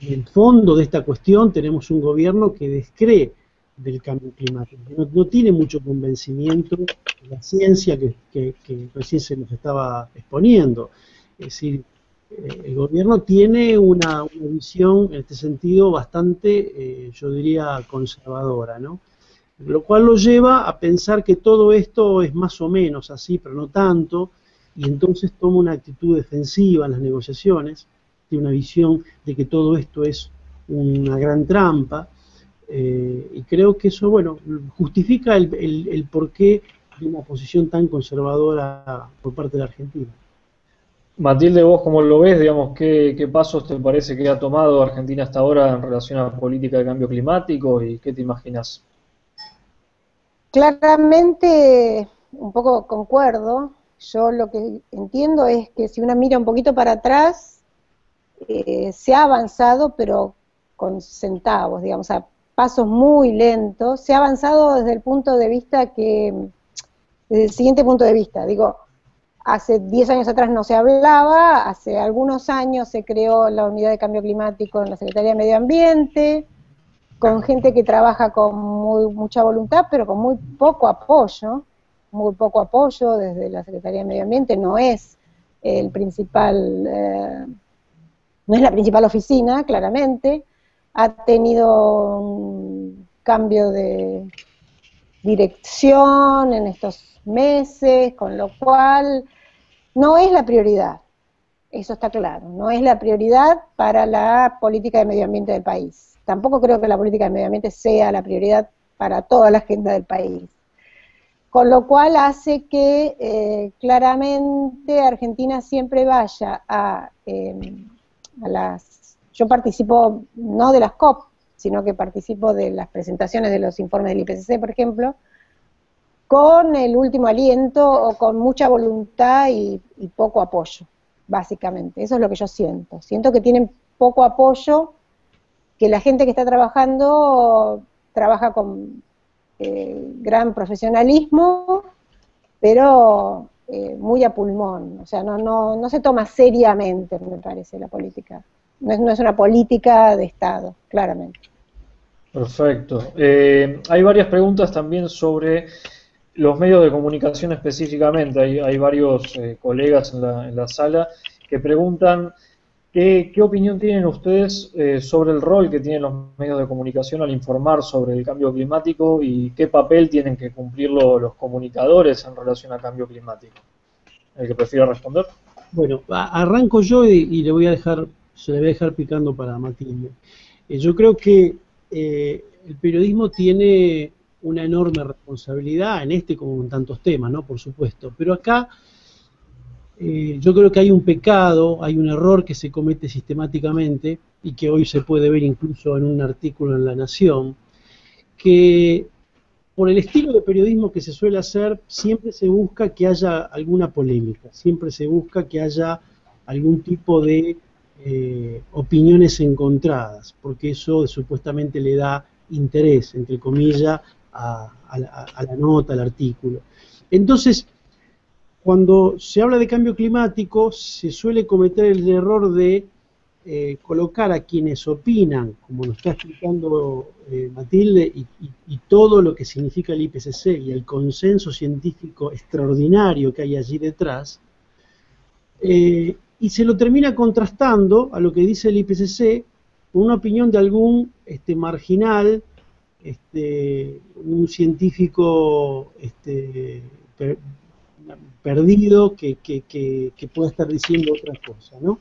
el fondo de esta cuestión tenemos un gobierno que descree del cambio climático, no, tiene mucho convencimiento de la ciencia que, que recién se nos estaba exponiendo. Es decir, eh, el gobierno tiene una, visión en este sentido bastante, eh, yo diría, conservadora, ¿no? Lo cual lo lleva a pensar que todo esto es más o menos así, pero no tanto, y entonces toma una actitud defensiva en las negociaciones, tiene una visión de que todo esto es una gran trampa, eh, y creo que eso, bueno, justifica el, el porqué de una posición tan conservadora por parte de la Argentina. Matilde, vos cómo lo ves, digamos, ¿qué, pasos te parece que ha tomado Argentina hasta ahora en relación a la política de cambio climático y qué te imaginas? Claramente, un poco concuerdo. Yo lo que entiendo es que si uno mira un poquito para atrás, eh, se ha avanzado, pero con centavos, digamos, a pasos muy lentos. Se ha avanzado desde el punto de vista que, desde el siguiente punto de vista, digo, Hace 10 años atrás no se hablaba, hace algunos años se creó la unidad de cambio climático en la Secretaría de Medio Ambiente, con gente que trabaja con muy, mucha voluntad, pero con muy poco apoyo, muy poco apoyo desde la Secretaría de Medio Ambiente, no es el principal, eh, no es la principal oficina, claramente, ha tenido un cambio de dirección en estos meses, con lo cual no es la prioridad, eso está claro, no es la prioridad para la política de medio ambiente del país. Tampoco creo que la política de medio ambiente sea la prioridad para toda la agenda del país. Con lo cual hace que eh, claramente Argentina siempre vaya a, em, a las... Yo participo no de las COP, sino que participo de las presentaciones de los informes del IPCC, por ejemplo, con el último aliento o con mucha voluntad y, poco apoyo, básicamente. Eso es lo que yo siento. Siento que tienen poco apoyo, que la gente que está trabajando trabaja con eh, gran profesionalismo, pero eh, muy a pulmón. O sea, no, no, no se toma seriamente, me parece, la política. No es, una política de Estado, claramente. Perfecto. Eh, hay varias preguntas también sobre los medios de comunicación específicamente, hay, varios eh, colegas en la, en la, sala que preguntan qué, opinión tienen ustedes eh, sobre el rol que tienen los medios de comunicación al informar sobre el cambio climático y qué papel tienen que cumplir los comunicadores en relación al cambio climático. ¿El que prefiera responder? Bueno, arranco yo y, le voy a dejar, se le voy a dejar picando para Matilde. Eh, yo creo que eh, el periodismo tiene una enorme responsabilidad en este como en tantos temas, ¿no? Por supuesto. Pero acá eh, yo creo que hay un pecado, hay un error que se comete sistemáticamente y que hoy se puede ver incluso en un artículo en La Nación, que por el estilo de periodismo que se suele hacer, siempre se busca que haya alguna polémica, siempre se busca que haya algún tipo de eh, opiniones encontradas, porque eso supuestamente le da interés, entre comillas, a, la, nota, al artículo. Entonces, cuando se habla de cambio climático, se suele cometer el error de eh, colocar a quienes opinan, como nos está explicando eh, Matilde, y, todo lo que significa el IPCC y el consenso científico extraordinario que hay allí detrás, eh, y se lo termina contrastando a lo que dice el IPCC con una opinión de algún este, marginal, este, un científico este, perdido que, que, pueda estar diciendo otra cosa. ¿no?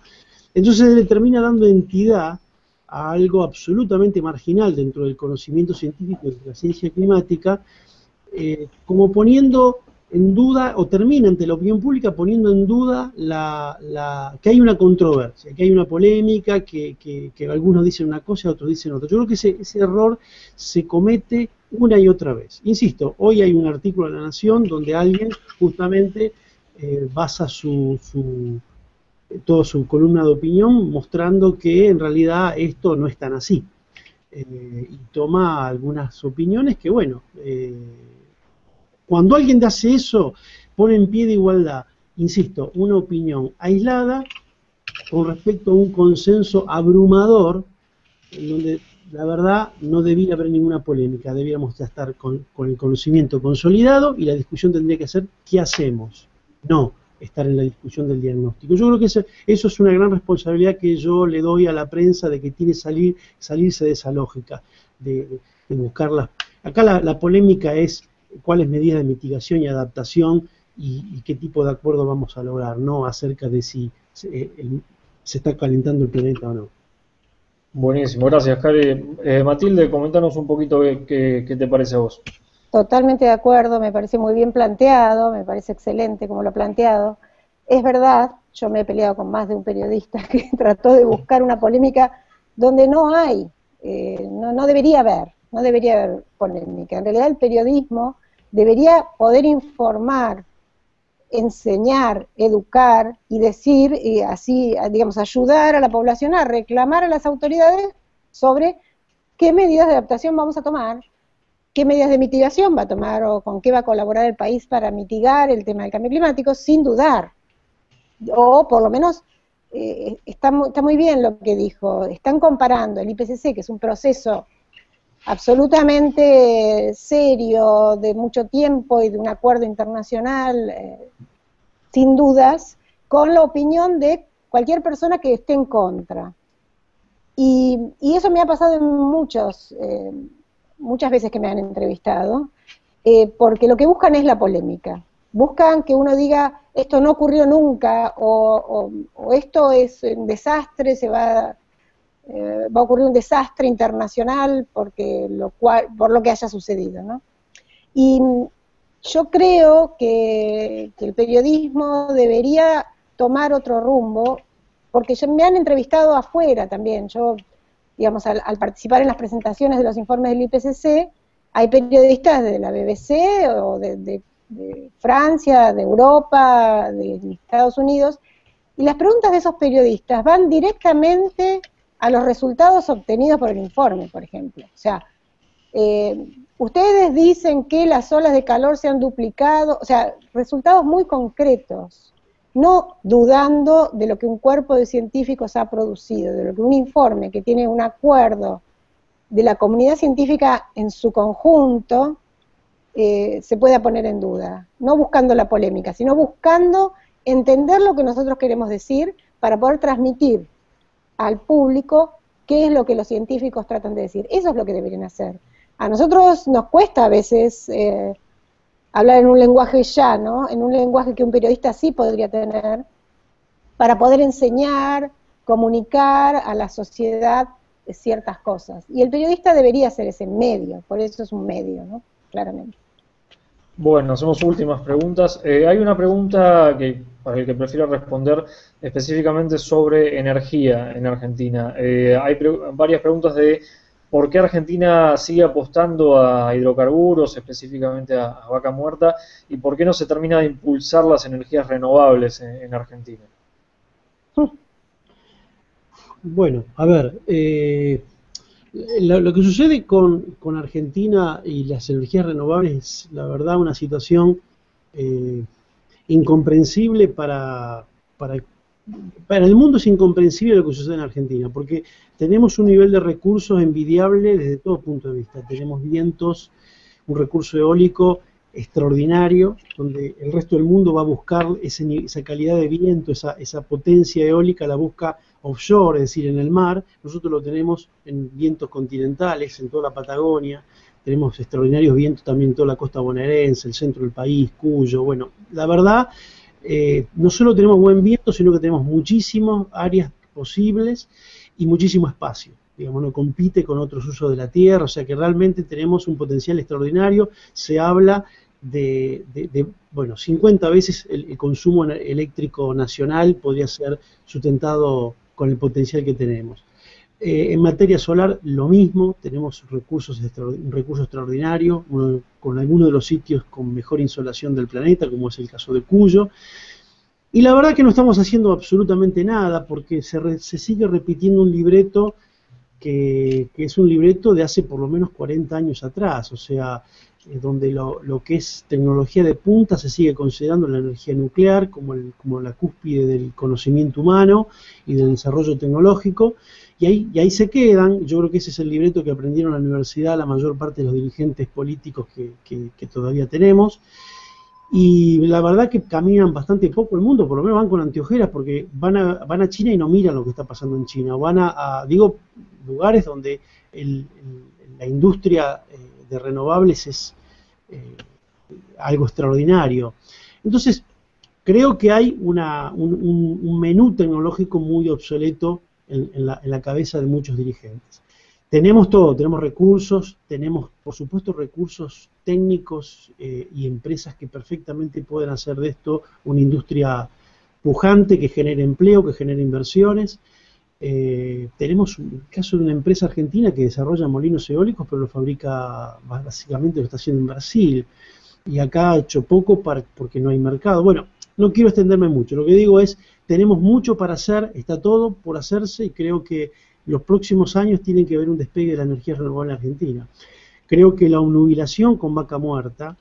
Entonces le termina dando entidad a algo absolutamente marginal dentro del conocimiento científico de la ciencia climática, eh, como poniendo en duda, o termina ante la opinión pública poniendo en duda la, que hay una controversia, que hay una polémica, que, algunos dicen una cosa y otros dicen otra. Yo creo que ese, ese, error se comete una y otra vez. Insisto, hoy hay un artículo en La Nación donde alguien justamente eh, basa su, su, toda su columna de opinión mostrando que en realidad esto no es tan así. Eh, y toma algunas opiniones que, bueno, eh, cuando alguien hace eso, pone en pie de igualdad, insisto, una opinión aislada con respecto a un consenso abrumador, en donde la verdad no debía haber ninguna polémica, debíamos ya estar con, el conocimiento consolidado y la discusión tendría que ser ¿qué hacemos? No, estar en la discusión del diagnóstico. Yo creo que eso, es una gran responsabilidad que yo le doy a la prensa de que tiene que salir, salirse de esa lógica, de buscarla. Acá la, polémica es cuáles medidas de mitigación y adaptación y, qué tipo de acuerdo vamos a lograr, no acerca de si se, eh, está calentando el planeta o no. Buenísimo, gracias, Cari. Eh, Matilde, comentanos un poquito qué, qué te parece a vos. Totalmente de acuerdo, me parece muy bien planteado, me parece excelente como lo ha planteado. Es verdad, yo me he peleado con más de un periodista que trató de buscar una polémica donde no hay, eh, no, no debería haber, no debería haber polémica. En realidad el periodismo debería poder informar, enseñar, educar y decir, y así, digamos, ayudar a la población a reclamar a las autoridades sobre qué medidas de adaptación vamos a tomar qué medidas de mitigación va a tomar o con qué va a colaborar el país para mitigar el tema del cambio climático, sin dudar. O por lo menos eh, está, está muy bien lo que dijo, están comparando el IPCC, que es un proceso absolutamente serio, de mucho tiempo y de un acuerdo internacional, eh, sin dudas, con la opinión de cualquier persona que esté en contra. Y, eso me ha pasado en muchos, eh, muchas veces que me han entrevistado, eh, porque lo que buscan es la polémica. Buscan que uno diga, esto no ocurrió nunca, o, esto es un desastre, se va, eh, va a ocurrir un desastre internacional porque lo cual, por lo que haya sucedido. ¿no? Y yo creo que, que el periodismo debería tomar otro rumbo, porque me han entrevistado afuera también. Yo digamos, al, participar en las presentaciones de los informes del IPCC, hay periodistas de la BBC o de, Francia, de Europa, de, Estados Unidos, y las preguntas de esos periodistas van directamente a los resultados obtenidos por el informe, por ejemplo. O sea, eh, ustedes dicen que las olas de calor se han duplicado, o sea, resultados muy concretos no dudando de lo que un cuerpo de científicos ha producido, de lo que un informe que tiene un acuerdo de la comunidad científica en su conjunto eh, se pueda poner en duda, no buscando la polémica, sino buscando entender lo que nosotros queremos decir para poder transmitir al público qué es lo que los científicos tratan de decir. Eso es lo que deberían hacer. A nosotros nos cuesta a veces eh, hablar en un lenguaje llano, en un lenguaje que un periodista sí podría tener, para poder enseñar, comunicar a la sociedad ciertas cosas. Y el periodista debería ser ese medio, por eso es un medio, ¿no? Claramente. Bueno, hacemos últimas preguntas. Eh, hay una pregunta que para el que prefiero responder específicamente sobre energía en Argentina. Eh, hay varias preguntas de por qué Argentina sigue apostando a hidrocarburos, específicamente a, vaca muerta, y por qué no se termina de impulsar las energías renovables en, Argentina. Bueno, a ver, eh, lo, que sucede con, Argentina y las energías renovables es, la verdad, una situación eh, incomprensible para, para, para el mundo es incomprensible lo que sucede en Argentina, porque tenemos un nivel de recursos envidiable desde todo punto de vista. Tenemos vientos, un recurso eólico extraordinario, donde el resto del mundo va a buscar esa calidad de viento, esa, esa potencia eólica, la busca offshore, es decir, en el mar. Nosotros lo tenemos en vientos continentales, en toda la Patagonia. Tenemos extraordinarios vientos también en toda la costa bonaerense, el centro del país, Cuyo. Bueno, la verdad, eh, no solo tenemos buen viento, sino que tenemos muchísimas áreas posibles y muchísimo espacio. Digamos, no compite con otros usos de la tierra, o sea que realmente tenemos un potencial extraordinario. Se habla de, bueno, 50 veces el, consumo eléctrico nacional podría ser sustentado con el potencial que tenemos. Eh, en materia solar, lo mismo, tenemos recursos un recurso extraordinario, con algunos de los sitios con mejor insolación del planeta, como es el caso de Cuyo. Y la verdad que no estamos haciendo absolutamente nada, porque se, se sigue repitiendo un libreto que, que, es un libreto de hace por lo menos 40 años atrás, o sea, donde lo, lo, que es tecnología de punta se sigue considerando la energía nuclear como, el, como la cúspide del conocimiento humano y del desarrollo tecnológico, y ahí, y ahí se quedan, yo creo que ese es el libreto que aprendieron en la universidad la mayor parte de los dirigentes políticos que, que, todavía tenemos, y la verdad que caminan bastante poco el mundo, por lo menos van con anteojeras, porque van a, van a China y no miran lo que está pasando en China, van a, digo, lugares donde la industria eh, de renovables es eh, algo extraordinario. Entonces, creo que hay una, un, menú tecnológico muy obsoleto en, la, cabeza de muchos dirigentes. Tenemos todo, tenemos recursos, tenemos por supuesto recursos técnicos eh, y empresas que perfectamente pueden hacer de esto una industria pujante que genere empleo, que genere inversiones, eh, tenemos un caso de una empresa argentina que desarrolla molinos eólicos, pero lo fabrica, básicamente lo está haciendo en Brasil. Y acá ha hecho poco para, porque no hay mercado. Bueno, no quiero extenderme mucho. Lo que digo es, tenemos mucho para hacer, está todo por hacerse y creo que los próximos años tienen que ver un despegue de la energía renovable en Argentina. Creo que la nubilación con vaca muerta,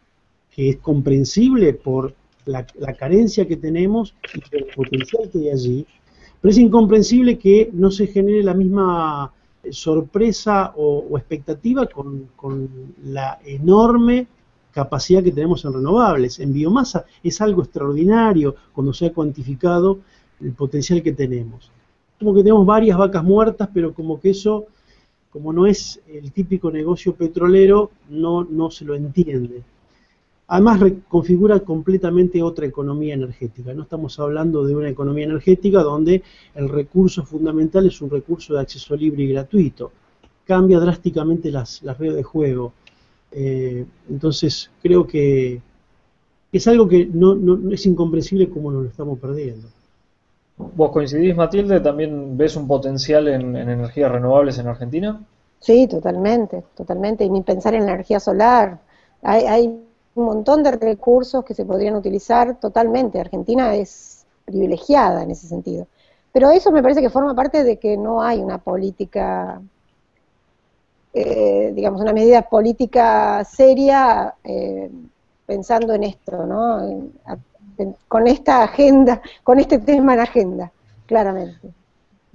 que es comprensible por la, la carencia que tenemos y el potencial que hay allí, pero es incomprensible que no se genere la misma eh, sorpresa o, expectativa con, la enorme capacidad que tenemos en renovables. En biomasa es algo extraordinario cuando se ha cuantificado el potencial que tenemos. Como que tenemos varias vacas muertas, pero como que eso, como no es el típico negocio petrolero, no, no se lo entiende. Además, configura completamente otra economía energética. No estamos hablando de una economía energética donde el recurso fundamental es un recurso de acceso libre y gratuito. Cambia drásticamente las, redes de juego. Eh, entonces, creo que es algo que no, es incomprensible como nos lo estamos perdiendo. ¿Vos coincidís, Matilde? ¿También ves un potencial en, energías renovables en Argentina? Sí, totalmente, totalmente. Y ni pensar en energía solar. Hay, hay un montón de recursos que se podrían utilizar totalmente. Argentina es privilegiada en ese sentido. Pero eso me parece que forma parte de que no hay una política, eh, digamos, una medida política seria eh, pensando en esto, ¿no? con esta agenda, con este tema en agenda, claramente.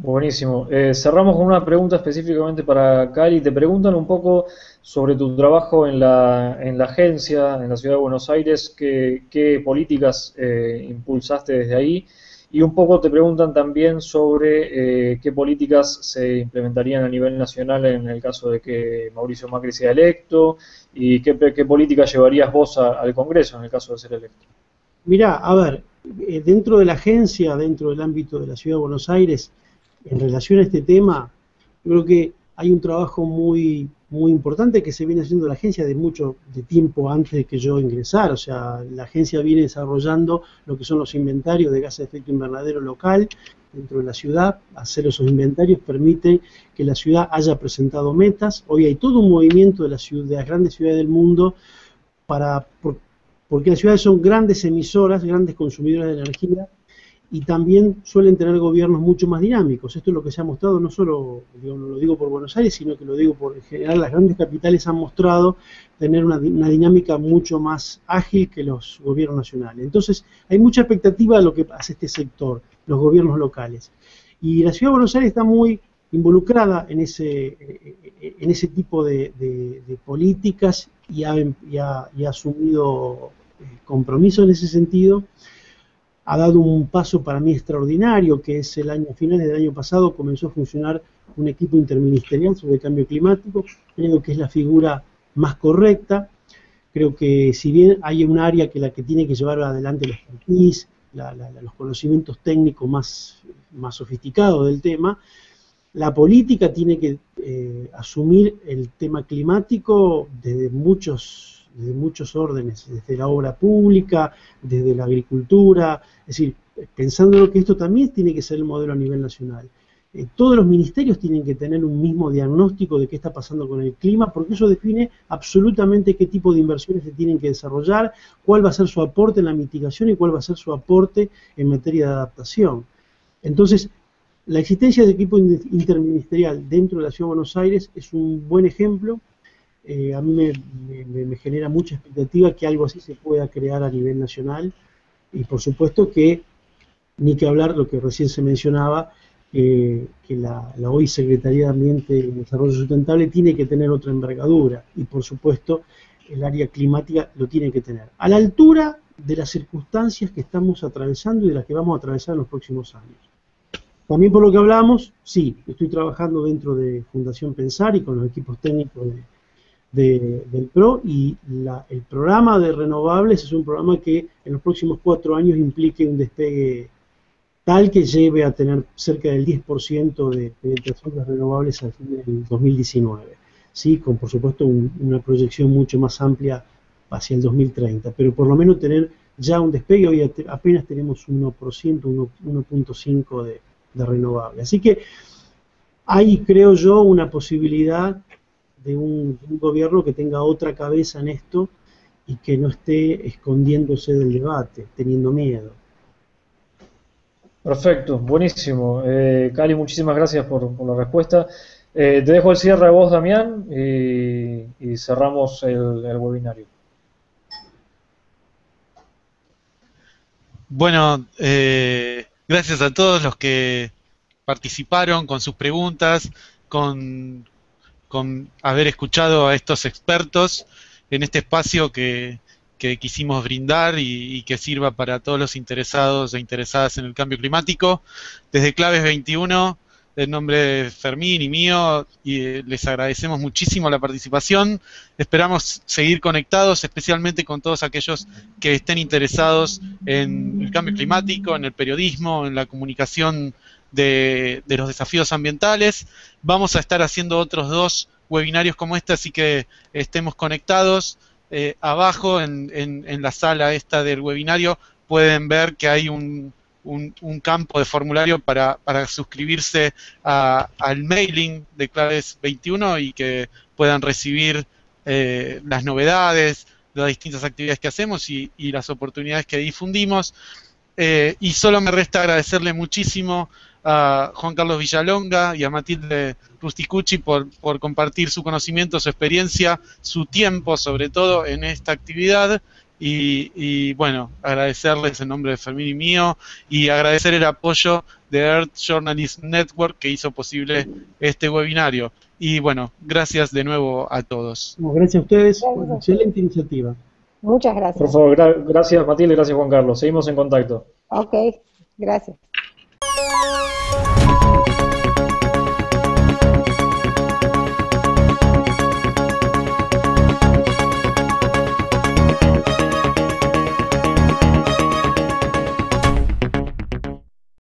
Buenísimo. Eh, cerramos con una pregunta específicamente para Cari. Te preguntan un poco sobre tu trabajo en la, en la agencia, en la ciudad de Buenos Aires, qué, políticas eh, impulsaste desde ahí. Y un poco te preguntan también sobre eh, qué políticas se implementarían a nivel nacional en el caso de que Mauricio Macri sea electo y qué, qué políticas llevarías vos al Congreso en el caso de ser electo. Mirá, a ver, dentro de la agencia, dentro del ámbito de la ciudad de Buenos Aires, en relación a este tema, creo que hay un trabajo muy, muy importante que se viene haciendo la agencia de mucho de tiempo antes de que yo ingresara. O sea, la agencia viene desarrollando lo que son los inventarios de gases de efecto invernadero local dentro de la ciudad. Hacer esos inventarios permite que la ciudad haya presentado metas. Hoy hay todo un movimiento de, la ciudad, de las grandes ciudades del mundo para, porque las ciudades son grandes emisoras, grandes consumidoras de energía y también suelen tener gobiernos mucho más dinámicos. Esto es lo que se ha mostrado, no solo lo digo por Buenos Aires, sino que lo digo por en general, las grandes capitales han mostrado tener una, dinámica mucho más ágil que los gobiernos nacionales. Entonces, hay mucha expectativa de lo que hace este sector, los gobiernos locales. Y la ciudad de Buenos Aires está muy involucrada en ese, en ese tipo de, políticas y ha, asumido eh, compromiso en ese sentido ha dado un paso para mí extraordinario, que es el año final del año pasado comenzó a funcionar un equipo interministerial sobre el cambio climático, creo que es la figura más correcta, creo que si bien hay un área que la que tiene que llevar adelante los expertise, los conocimientos técnicos más, más sofisticados del tema, la política tiene que eh, asumir el tema climático desde muchos desde muchos órdenes, desde la obra pública, desde la agricultura, es decir, pensando que esto también tiene que ser el modelo a nivel nacional. Eh, todos los ministerios tienen que tener un mismo diagnóstico de qué está pasando con el clima, porque eso define absolutamente qué tipo de inversiones se tienen que desarrollar, cuál va a ser su aporte en la mitigación y cuál va a ser su aporte en materia de adaptación. Entonces, la existencia de equipo interministerial dentro de la Ciudad de Buenos Aires es un buen ejemplo eh, a mí me, genera mucha expectativa que algo así se pueda crear a nivel nacional y por supuesto que, ni que hablar lo que recién se mencionaba, eh, que la, hoy Secretaría de Ambiente y Desarrollo Sustentable tiene que tener otra envergadura y por supuesto el área climática lo tiene que tener. A la altura de las circunstancias que estamos atravesando y de las que vamos a atravesar en los próximos años. También por lo que hablamos, sí, estoy trabajando dentro de Fundación Pensar y con los equipos técnicos de, del PRO y el programa de renovables es un programa que en los próximos cuatro años implique un despegue tal que lleve a tener cerca del 10% de penetración de renovables al fin del 2019, ¿sí? con por supuesto una proyección mucho más amplia hacia el 2030, pero por lo menos tener ya un despegue, hoy apenas tenemos 1%, 1.5% de, de renovables. Así que hay, creo yo, una posibilidad de un, gobierno que tenga otra cabeza en esto y que no esté escondiéndose del debate, teniendo miedo. Perfecto, buenísimo. Eh, Cali, muchísimas gracias por, la respuesta. Eh, te dejo el cierre a vos, Damián, y, cerramos el, webinario. Bueno, eh, gracias a todos los que participaron con sus preguntas, con, con haber escuchado a estos expertos en este espacio que, quisimos brindar y, que sirva para todos los interesados e interesadas en el cambio climático. Desde Claves 21, en nombre de Fermín y mío, y eh, les agradecemos muchísimo la participación. Esperamos seguir conectados, especialmente con todos aquellos que estén interesados en el cambio climático, en el periodismo, en la comunicación de, los desafíos ambientales. Vamos a estar haciendo otros dos webinarios como este, así que estemos conectados. Eh, abajo en, en, la sala esta del webinario pueden ver que hay un, un, campo de formulario para, para suscribirse al mailing de Claves 21 y que puedan recibir eh, las novedades, las distintas actividades que hacemos y, y las oportunidades que difundimos. Eh, y solo me resta agradecerle muchísimo a Juan Carlos Villalonga y a Matilde Rusticucci por, por compartir su conocimiento, su experiencia, su tiempo sobre todo en esta actividad. Y, bueno, agradecerles en nombre de Fermín y mío y agradecer el apoyo de Earth Journalism Network que hizo posible este webinario. Y bueno, gracias de nuevo a todos. Gracias a ustedes, excelente iniciativa. Muchas gracias. Por favor, gracias Matilde, gracias Juan Carlos. Seguimos en contacto. Ok, gracias.